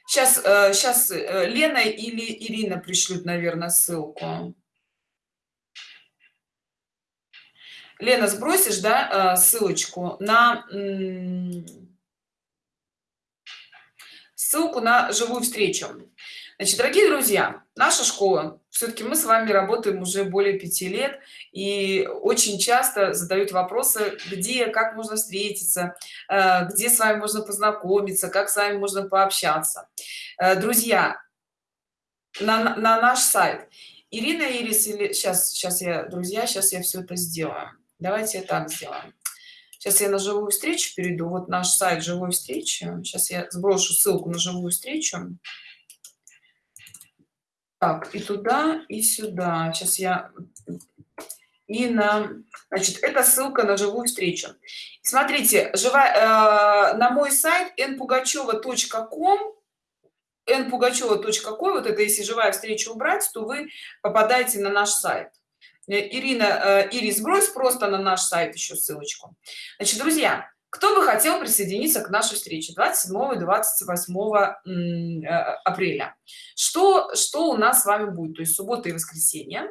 Speaker 1: Сейчас сейчас э, э, лена или ирина пришлют наверное ссылку. Лена сбросишь да э, ссылочку на ссылку на живую встречу значит дорогие друзья наша школа. Все-таки мы с вами работаем уже более пяти лет и очень часто задают вопросы где как можно встретиться э, где с вами можно познакомиться как с вами можно пообщаться. Э, друзья на, на наш сайт ирина ирис или сейчас сейчас я друзья сейчас я все это сделаю. Давайте так сделаем сейчас я на живую встречу перейду. Вот наш сайт живой встречи. Сейчас я сброшу ссылку на живую встречу так и туда и сюда. Сейчас я и на значит это ссылка на живую встречу. Смотрите живая э, на мой сайт npugacheva.com npugacheva.com вот это если живая встреча убрать то вы попадаете на наш сайт. Э, ирина э, ирис брось просто на наш сайт еще ссылочку. Значит друзья кто бы хотел присоединиться к нашей встрече 27 и 28 э, апреля? Что что у нас с вами будет? То есть суббота и воскресенье.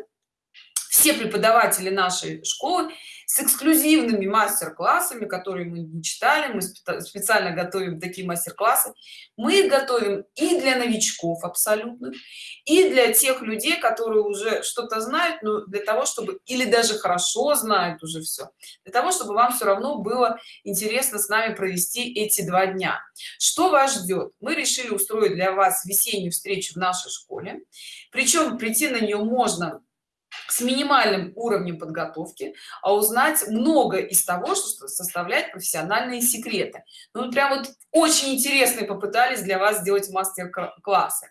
Speaker 1: Все преподаватели нашей школы с эксклюзивными мастер-классами которые мы не читали мы специально готовим такие мастер-классы. Мы их готовим и для новичков абсолютно и для тех людей которые уже что-то знают но для того чтобы или даже хорошо знают уже все для того чтобы вам все равно было интересно с нами провести эти два дня. Что вас ждет? Мы решили устроить для вас весеннюю встречу в нашей школе. Причем прийти на нее можно с минимальным уровнем подготовки а узнать много из того что составляет профессиональные секреты. Ну прям вот очень интересные попытались для вас сделать мастер-классы.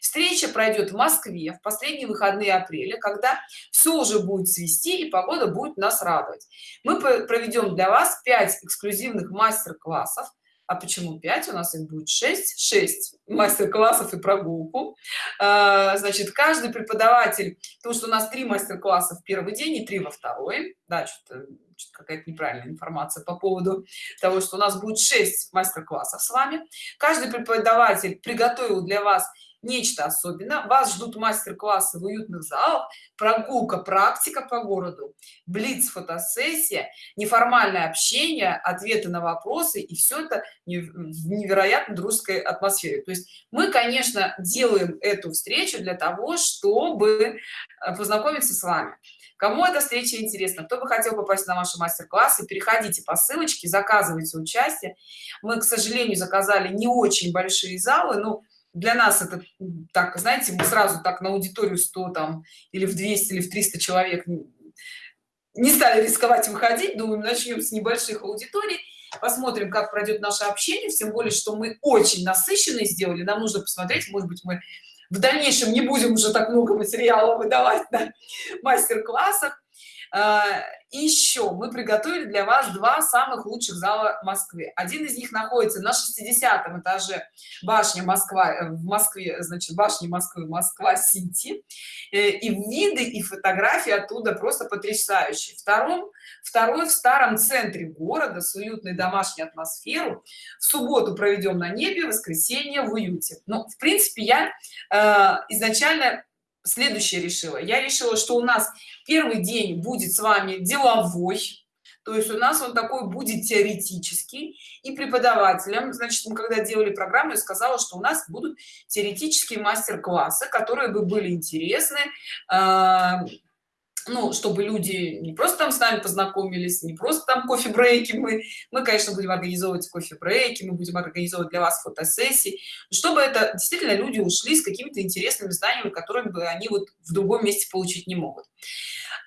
Speaker 1: Встреча пройдет в москве в последние выходные апреля когда все уже будет свести и погода будет нас радовать. Мы проведем для вас 5 эксклюзивных мастер-классов а почему 5 у нас их будет 6 6 мастер-классов и прогулку. А, значит каждый преподаватель потому что у нас три мастер-класса в первый день и три во второй. Да что-то какая-то неправильная информация по поводу того что у нас будет 6 мастер-классов с вами. Каждый преподаватель приготовил для вас нечто особенное. Вас ждут мастер-классы в уютных залах прогулка практика по городу блиц фотосессия неформальное общение ответы на вопросы и все это в невероятно дружеской атмосфере. То есть мы конечно делаем эту встречу для того чтобы э, познакомиться с вами. Кому эта встреча интересна? Кто бы хотел попасть на ваши мастер-классы переходите по ссылочке заказывайте участие. Мы к сожалению заказали не очень большие залы но для нас это так знаете мы сразу так на аудиторию 100 там или в 200 или в 300 человек не стали рисковать выходить думаем начнем с небольших аудиторий посмотрим как пройдет наше общение тем более что мы очень насыщенные сделали нам нужно посмотреть может быть мы в дальнейшем не будем уже так много материала выдавать на мастер-классах а, еще мы приготовили для вас два самых лучших зала москвы. Один из них находится на 60 этаже башни москва э, в москве значит башни москвы москва сити э, и виды и фотографии оттуда просто потрясающие. Втором второй в старом центре города с уютной домашней атмосферу в субботу проведем на небе в воскресенье в уюте. Ну в принципе я э, изначально следующее решила. Я решила что у нас первый день будет с вами деловой то есть у нас он такой будет теоретический. И преподавателям значит мы когда делали программу я сказала что у нас будут теоретические мастер-классы которые бы были интересны э, ну чтобы люди не просто там с нами познакомились не просто там кофе-брейки мы мы конечно будем организовывать кофе-брейки мы будем организовывать для вас фотосессии чтобы это действительно люди ушли с какими-то интересными знаниями которыми бы они вот в другом месте получить не могут.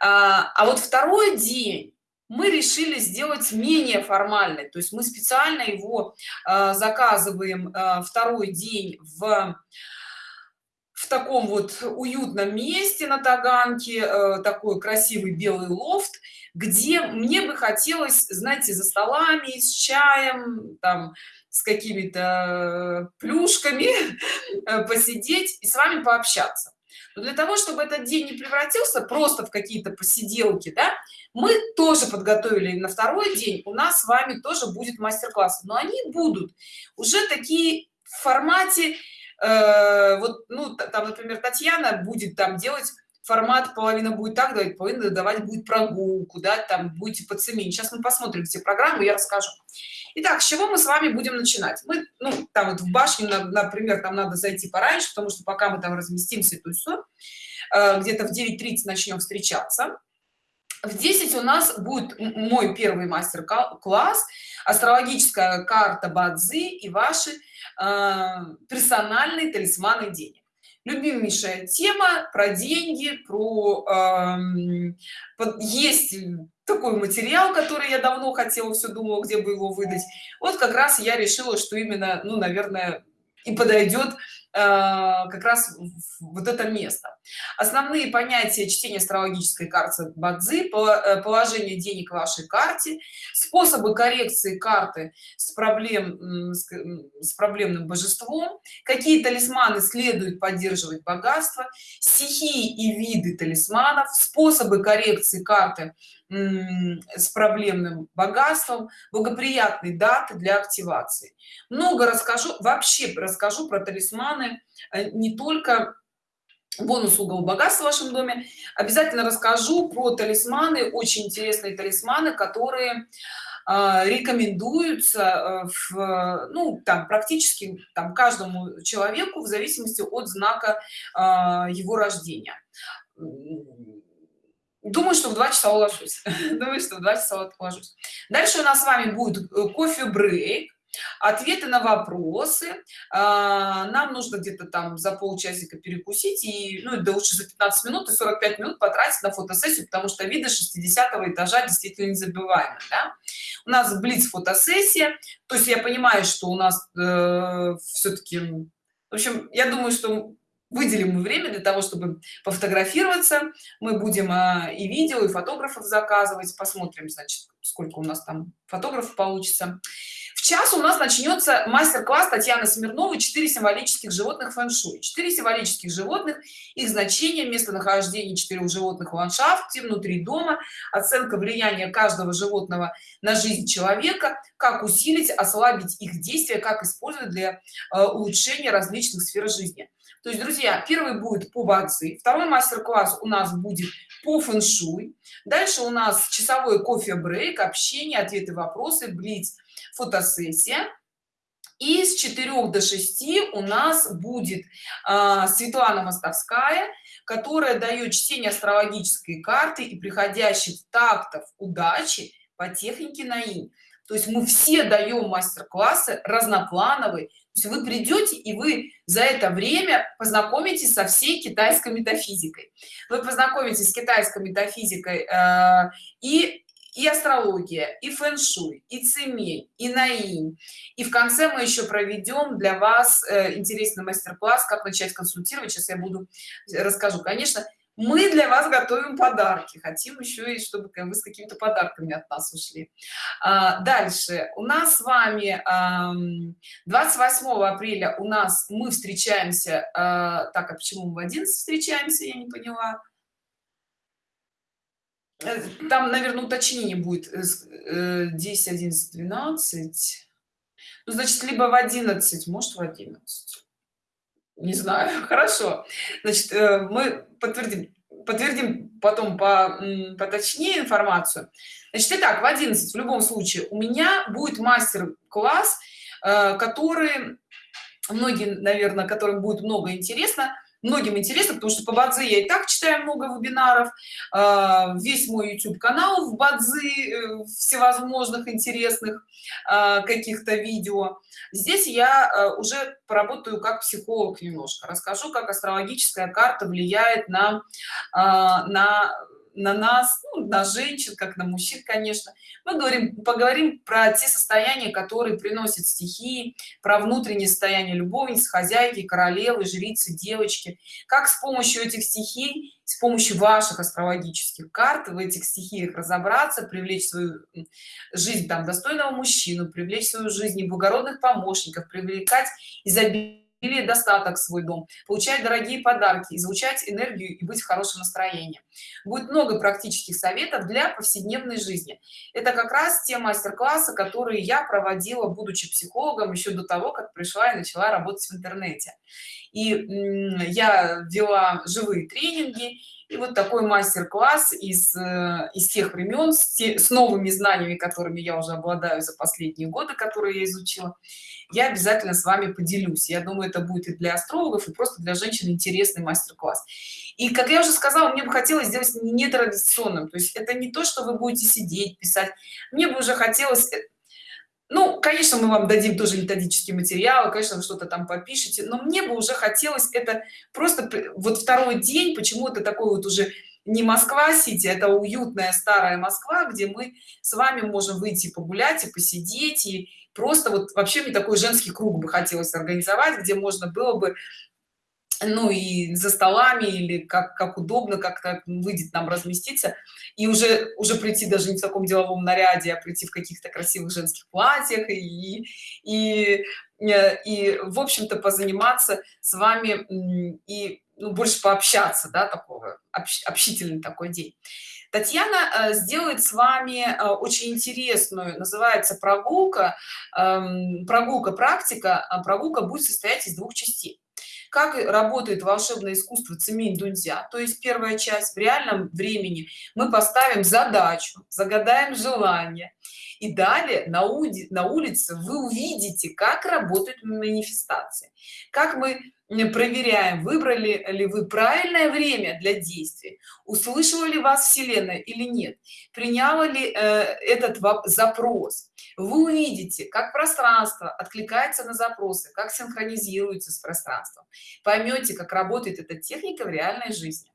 Speaker 1: А, а вот второй день мы решили сделать менее формальный то есть мы специально его а, заказываем а, второй день в таком вот уютном месте на таганке э, такой красивый белый лофт где мне бы хотелось знаете за столами с чаем там с какими-то плюшками э, посидеть и с вами пообщаться. Но для того чтобы этот день не превратился просто в какие-то посиделки да мы тоже подготовили на второй день у нас с вами тоже будет мастер-класс. Но они будут уже такие в формате Э, вот ну там например татьяна будет там делать формат половина будет так давать половина давать будет прогулку да там будете по цеме сейчас мы посмотрим все программы я расскажу. Итак, с чего мы с вами будем начинать? Мы ну там вот в башню например там надо зайти пораньше потому что пока мы там разместимся то все э, где-то в 9:30 начнем встречаться. В 10 у нас будет мой первый мастер-класс астрологическая карта бадзи и ваши персональные талисманы денег. Любимейшая тема про деньги про э, есть такой материал который я давно хотела все думала где бы его выдать. Вот как раз я решила что именно ну наверное и подойдет Э, как раз вот это место. Основные понятия чтения астрологической карты бадзи э, положение денег в вашей карте способы коррекции карты с проблем с проблемным божеством какие талисманы следует поддерживать богатство стихии и виды талисманов способы коррекции карты с проблемным богатством благоприятные даты для активации. Много расскажу вообще расскажу про талисманы э, не только бонус угол богатства в вашем доме обязательно расскажу про талисманы очень интересные талисманы которые э, рекомендуются э, в ну там практически там каждому человеку в зависимости от знака э, его рождения думаю что в два часа уложусь. Думаю что в два часа уложусь. Дальше у нас с вами будет э, кофе брейк ответы на вопросы. А, нам нужно где-то там за полчасика перекусить и ну да лучше за 15 минут и 45 минут потратить на фотосессию потому что виды 60 этажа действительно незабываемы да? у нас блиц фотосессия то есть я понимаю что у нас э, все-таки в общем я думаю что выделим мы время для того чтобы пофотографироваться. Мы будем а, и видео и фотографов заказывать. Посмотрим значит сколько у нас там фотографов получится. В час у нас начнется мастер-класс татьяны смирновой 4 символических животных фэн-шуй 4 символических животных их значение местонахождение четырех животных в ландшафте внутри дома оценка влияния каждого животного на жизнь человека как усилить ослабить их действия как использовать для э, улучшения различных сфер жизни то есть друзья первый будет по бадзи второй мастер-класс у нас будет по фэн-шуй. Дальше у нас часовой кофе брейк общение ответы вопросы блиц фотосессия. И с 4 до 6 у нас будет э, светлана мостовская которая дает чтение астрологической карты и приходящих тактов удачи по технике наин то есть мы все даем мастер-классы разноплановые вы придете и вы за это время познакомитесь со всей китайской метафизикой. Вы познакомитесь с китайской метафизикой э, и и астрология и фэн-шуй и цемень и наинь. И в конце мы еще проведем для вас э, интересный мастер-класс как начать консультировать. Сейчас я буду расскажу. Конечно мы для вас готовим подарки. Хотим еще и чтобы вы с какими-то подарками от нас ушли. А, дальше. У нас с вами 28 апреля у нас мы встречаемся а, так а почему мы в 11 встречаемся я не поняла. Э, там наверное уточнение будет 10 11 12 ну, значит либо в 11 может в 11 не знаю. Хорошо. Значит э, мы подтвердим подтвердим потом по поточнее информацию. Значит итак в 11 в любом случае у меня будет мастер-класс э, который многие наверное которым будет много интересно многим интересно потому что по бадзи я и так читаю много вебинаров а, весь мой youtube канал в бадзи э, всевозможных интересных а, каких-то видео. Здесь я э, уже поработаю как психолог немножко расскажу как астрологическая карта влияет на а, на на нас ну, на женщин как на мужчин конечно. Мы говорим поговорим про те состояния которые приносят стихии про внутреннее состояние любовниц хозяйки королевы жрицы девочки. Как с помощью этих стихий с помощью ваших астрологических карт в этих стихиях разобраться привлечь свою жизнь там достойного мужчину привлечь свою жизнь благородных помощников привлекать изобилие или достаток свой дом получать дорогие подарки излучать энергию и быть в хорошем настроении. Будет много практических советов для повседневной жизни. Это как раз те мастер-классы которые я проводила будучи психологом еще до того как пришла и начала работать в интернете. И я вела живые тренинги и вот такой мастер-класс из э, из тех времен с, те, с новыми знаниями которыми я уже обладаю за последние годы которые я изучила я обязательно с вами поделюсь. Я думаю это будет и для астрологов и просто для женщин интересный мастер-класс. И как я уже сказала мне бы хотелось сделать нетрадиционным. То есть это не то что вы будете сидеть писать. Мне бы уже хотелось э, ну конечно мы вам дадим тоже методический материал конечно вы что-то там попишите но мне бы уже хотелось это просто вот второй день почему то такой вот уже не москва сити это уютная старая москва где мы с вами можем выйти погулять и посидеть и просто вот вообще мне такой женский круг бы хотелось организовать где можно было бы ну и за столами или как как удобно как-то выйдет нам разместиться. И уже уже прийти даже не в таком деловом наряде а прийти в каких-то красивых женских платьях и и и в общем-то позаниматься с вами и ну, больше пообщаться да такого общ, общительный такой день татьяна э, сделает с вами э, очень интересную называется прогулка э, прогулка практика а прогулка будет состоять из двух частей. Как работает волшебное искусство цемень дунзя? То есть первая часть в реальном времени. Мы поставим задачу загадаем желание. И далее на, уди, на улице вы увидите как работают манифестации. Как мы проверяем выбрали ли вы правильное время для действий услышала ли вас вселенная или нет приняла ли э, этот запрос. Вы увидите как пространство откликается на запросы как синхронизируется с пространством. Поймете как работает эта техника в реальной жизни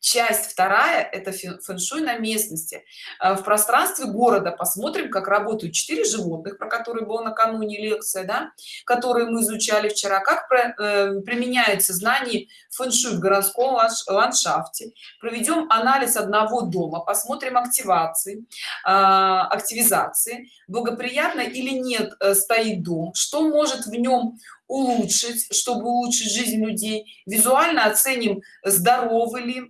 Speaker 1: часть вторая это фэншуй на местности. Э, в пространстве города посмотрим как работают четыре животных про которые была накануне лекция да которые мы изучали вчера как про, э, применяется знание фэншуй в городском ландшафте. Проведем анализ одного дома посмотрим активации э, активизации благоприятно или нет э, стоит дом что может в нем улучшить чтобы улучшить жизнь людей. Визуально оценим здоровы ли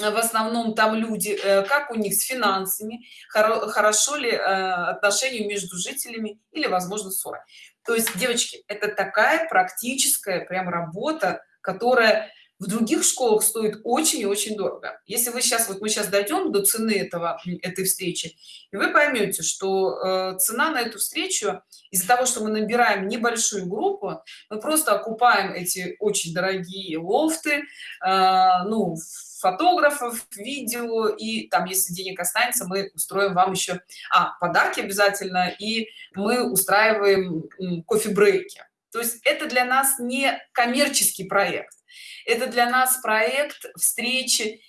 Speaker 1: э, в основном там люди э, как у них с финансами хорошо ли э, отношения между жителями или возможно ссора. То есть девочки это такая практическая прям работа которая в других школах стоит очень и очень дорого. Если вы сейчас вот мы сейчас дойдем до цены этого этой встречи и вы поймете что э, цена на эту встречу из-за того что мы набираем небольшую группу мы просто окупаем эти очень дорогие лофты э, ну фотографов видео и там если денег останется мы устроим вам еще а подарки обязательно и мы устраиваем кофе-брейки. То есть это для нас не коммерческий проект это для нас проект встречи.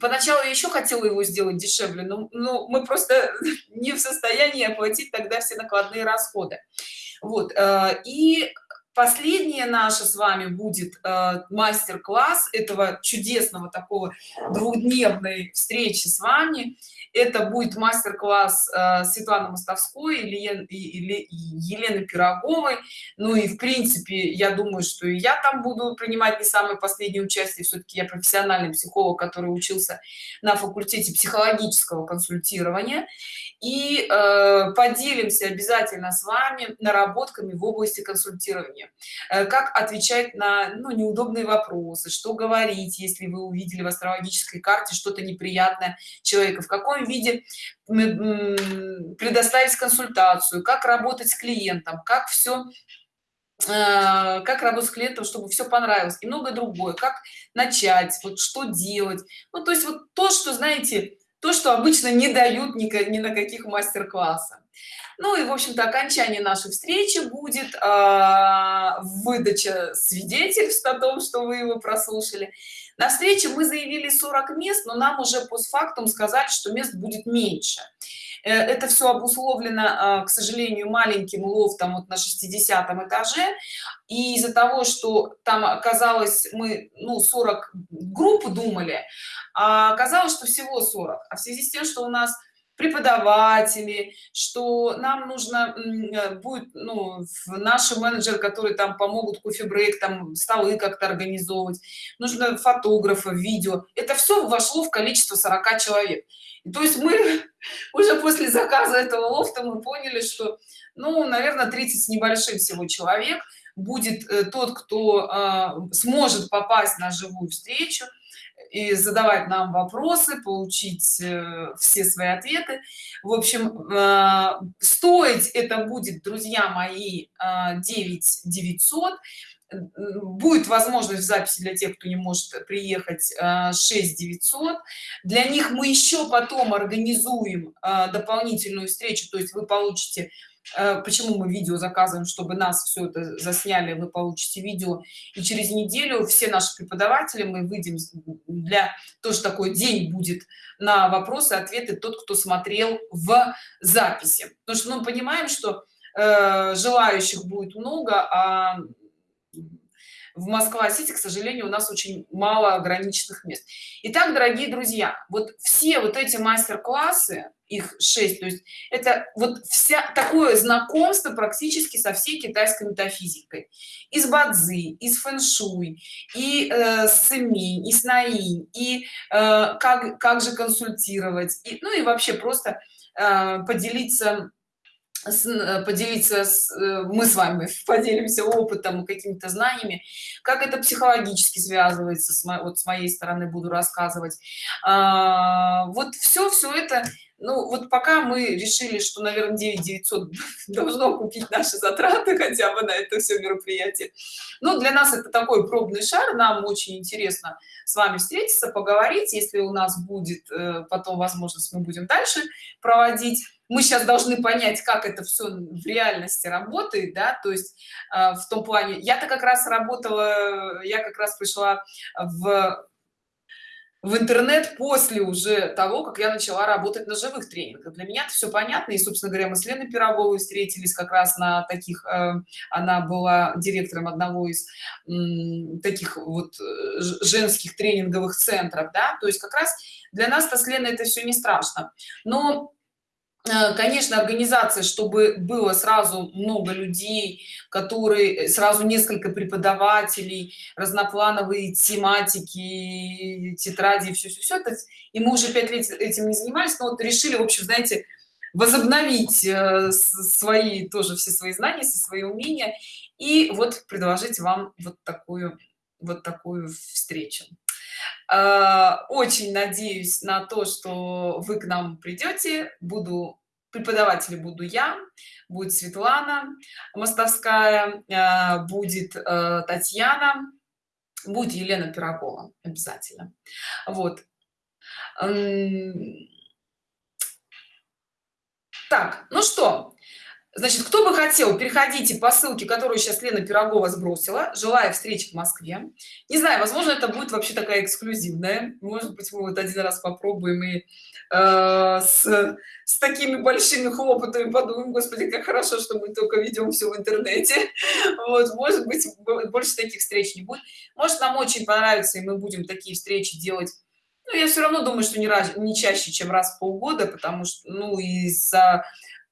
Speaker 1: Поначалу я еще хотела его сделать дешевле но, но мы просто не в состоянии оплатить тогда все накладные расходы. Вот э, и последнее наше с вами будет э, мастер-класс этого чудесного такого двухдневной встречи с вами это будет мастер-класс э, Светланы Мостовской или, Елены Пироговой. Ну и в принципе, я думаю, что и я там буду принимать не самое последнее участие. Все-таки я профессиональный психолог, который учился на факультете психологического консультирования. И э, поделимся обязательно с вами наработками в области консультирования. Э, как отвечать на ну, неудобные вопросы, что говорить, если вы увидели в астрологической карте что-то неприятное человека, в каком виде предоставить консультацию как работать с клиентом как все э, как работать с клиентом чтобы все понравилось и многое другое. Как начать вот что делать. Ну то есть вот то что знаете то что обычно не дают ни, ни на каких мастер-классах. Ну и в общем-то окончание нашей встречи будет э, выдача свидетельств о том что вы его прослушали на встрече мы заявили 40 мест но нам уже постфактум сказали что мест будет меньше. Э, это все обусловлено а, к сожалению маленьким лофтом вот на 60 этаже. И из-за того что там оказалось мы ну 40 групп думали а оказалось что всего 40 а в связи с тем что у нас преподаватели что нам нужно э, будет ну, наши менеджеры которые там помогут кофе-брейк там столы как-то организовывать нужно фотографа видео. Это все вошло в количество 40 человек. То есть мы уже после заказа этого лофта мы поняли что ну наверное 30 с небольшим всего человек будет э, тот кто э, сможет попасть на живую встречу и задавать нам вопросы получить э, все свои ответы. В общем э, стоить это будет друзья мои 9 э, 900 будет возможность в записи для тех кто не может приехать 6 900 для них мы еще потом организуем дополнительную встречу то есть вы получите почему мы видео заказываем чтобы нас все это засняли вы получите видео. И через неделю все наши преподаватели мы выйдем для тоже такой день будет на вопросы ответы тот кто смотрел в записи. Потому что мы понимаем что э, желающих будет много а в москва-сити к сожалению у нас очень мало ограниченных мест. Итак дорогие друзья вот все вот эти мастер-классы их 6 то есть это вот вся такое знакомство практически со всей китайской метафизикой. Из бадзи из фэн-шуй и э, с имень и с наинь и э, как как же консультировать и, ну и вообще просто э, поделиться поделиться с, э, мы с вами поделимся опытом какими-то знаниями. Как это психологически связывается с, мо, вот с моей стороны буду рассказывать. А, вот все все это ну вот пока мы решили что наверное 9 900 должно купить наши затраты хотя бы на это все мероприятие. Но для нас это такой пробный шар нам очень интересно с вами встретиться поговорить. Если у нас будет э, потом возможность мы будем дальше проводить. Мы сейчас должны понять как это все в реальности работает да то есть э, в том плане я-то как раз работала я как раз пришла в в интернет после уже того как я начала работать на живых тренингах. Для меня это все понятно. И собственно говоря мы с леной пироговой встретились как раз на таких э, она была директором одного из таких вот э, женских тренинговых центров да. То есть как раз для нас то с леной это все не страшно. Но конечно организация чтобы было сразу много людей которые э, сразу несколько преподавателей разноплановые тематики тетради все, все, все это и мы уже пять лет этим не занимались но вот решили в общем знаете возобновить э, свои тоже все свои знания все свои умения и вот предложить вам вот такую вот такую встречу очень надеюсь на то что вы к нам придете. Буду преподаватель буду я будет светлана мостовская а, будет э, татьяна будет елена пирогова обязательно. Вот. Так ну что значит кто бы хотел переходите по ссылке которую сейчас лена пирогова сбросила. Желаю встречи в москве. Не знаю возможно это будет вообще такая эксклюзивная. Может быть мы вот один раз попробуем и э, с, с такими большими хлопотами подумаем господи как хорошо что мы только ведем все в интернете вот может быть больше таких встреч не будет. Может нам очень понравится и мы будем такие встречи делать. Ну, я все равно думаю что не раз не чаще чем раз в полгода потому что ну из-за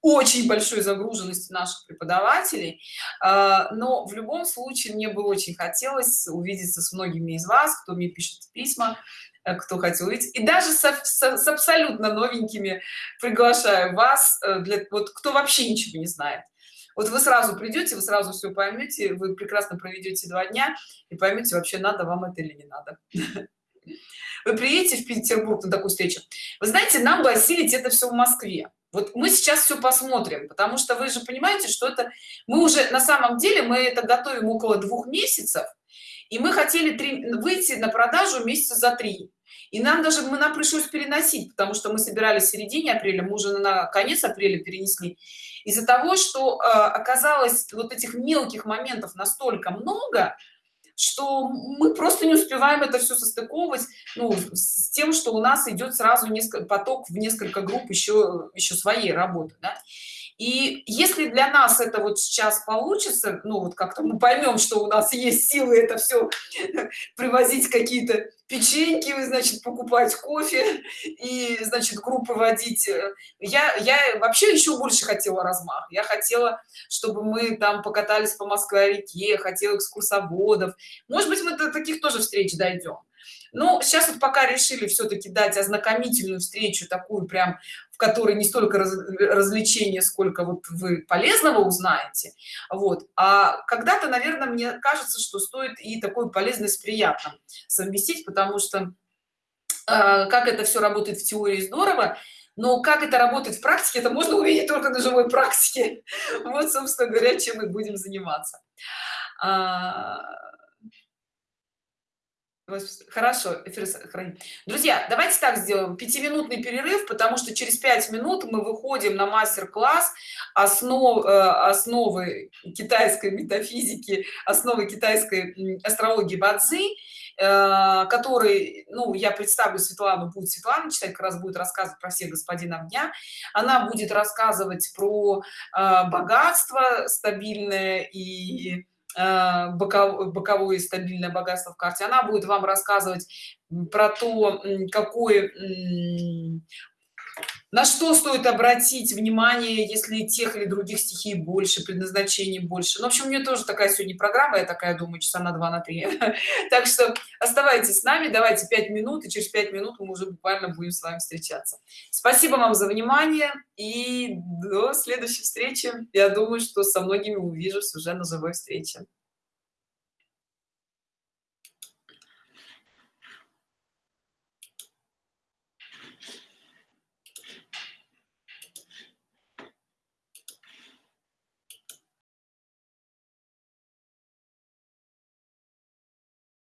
Speaker 1: очень большой загруженности наших преподавателей. А, но в любом случае мне бы очень хотелось увидеться с многими из вас кто мне пишет письма э, кто хотел увидеть. И даже с, с, с абсолютно новенькими приглашаю вас э, для вот кто вообще ничего не знает. Вот вы сразу придете вы сразу все поймете вы прекрасно проведете два дня и поймете вообще надо вам это или не надо. Вы приедете в петербург на такую встречу. Вы знаете нам бы осилить это все в москве вот мы сейчас все посмотрим потому что вы же понимаете что это мы уже на самом деле мы это готовим около двух месяцев и мы хотели три, выйти на продажу месяца за три. И нам даже мы нам пришлось переносить потому что мы собирались в середине апреля мы уже на конец апреля перенесли. Из-за того что э, оказалось вот этих мелких моментов настолько много что мы просто не успеваем это все состыковывать ну, с тем что у нас идет сразу несколько поток в несколько групп еще еще своей работы да? и если для нас это вот сейчас получится ну вот как-то мы поймем что у нас есть силы это все привозить какие-то печеньки значит покупать кофе и значит группы водить. Я я вообще еще больше хотела размах. Я хотела чтобы мы там покатались по москве реке хотела экскурсоводов. Может быть мы до таких тоже встреч дойдем но сейчас вот пока решили все-таки дать ознакомительную встречу такую прям которой не столько раз, развлечения сколько вот вы полезного узнаете. Вот. А когда-то наверное мне кажется что стоит и такой полезный с приятным совместить потому что э, как это все работает в теории здорово но как это работает в практике это можно увидеть только на живой практике. Вот собственно говоря чем мы будем заниматься. А, Хорошо, эфир сохраним. Друзья, давайте так сделаем. Пятиминутный перерыв, потому что через пять минут мы выходим на мастер-класс основ, э, основы китайской метафизики, основы китайской астрологии Бадзи, э, который, ну, я представлю Светлану, будет Светлана читать, как раз будет рассказывать про всех господинов дня. Она будет рассказывать про э, богатство стабильное и боковое стабильное богатство в карте. Она будет вам рассказывать про то какой на что стоит обратить внимание если тех или других стихий больше предназначений больше? Ну, в общем у меня тоже такая сегодня программа я такая думаю часа на два на три. Так что оставайтесь с нами давайте пять минут и через пять минут мы уже буквально будем с вами встречаться. Спасибо вам за внимание и до следующей встречи. Я думаю что со многими увижусь уже на живой встрече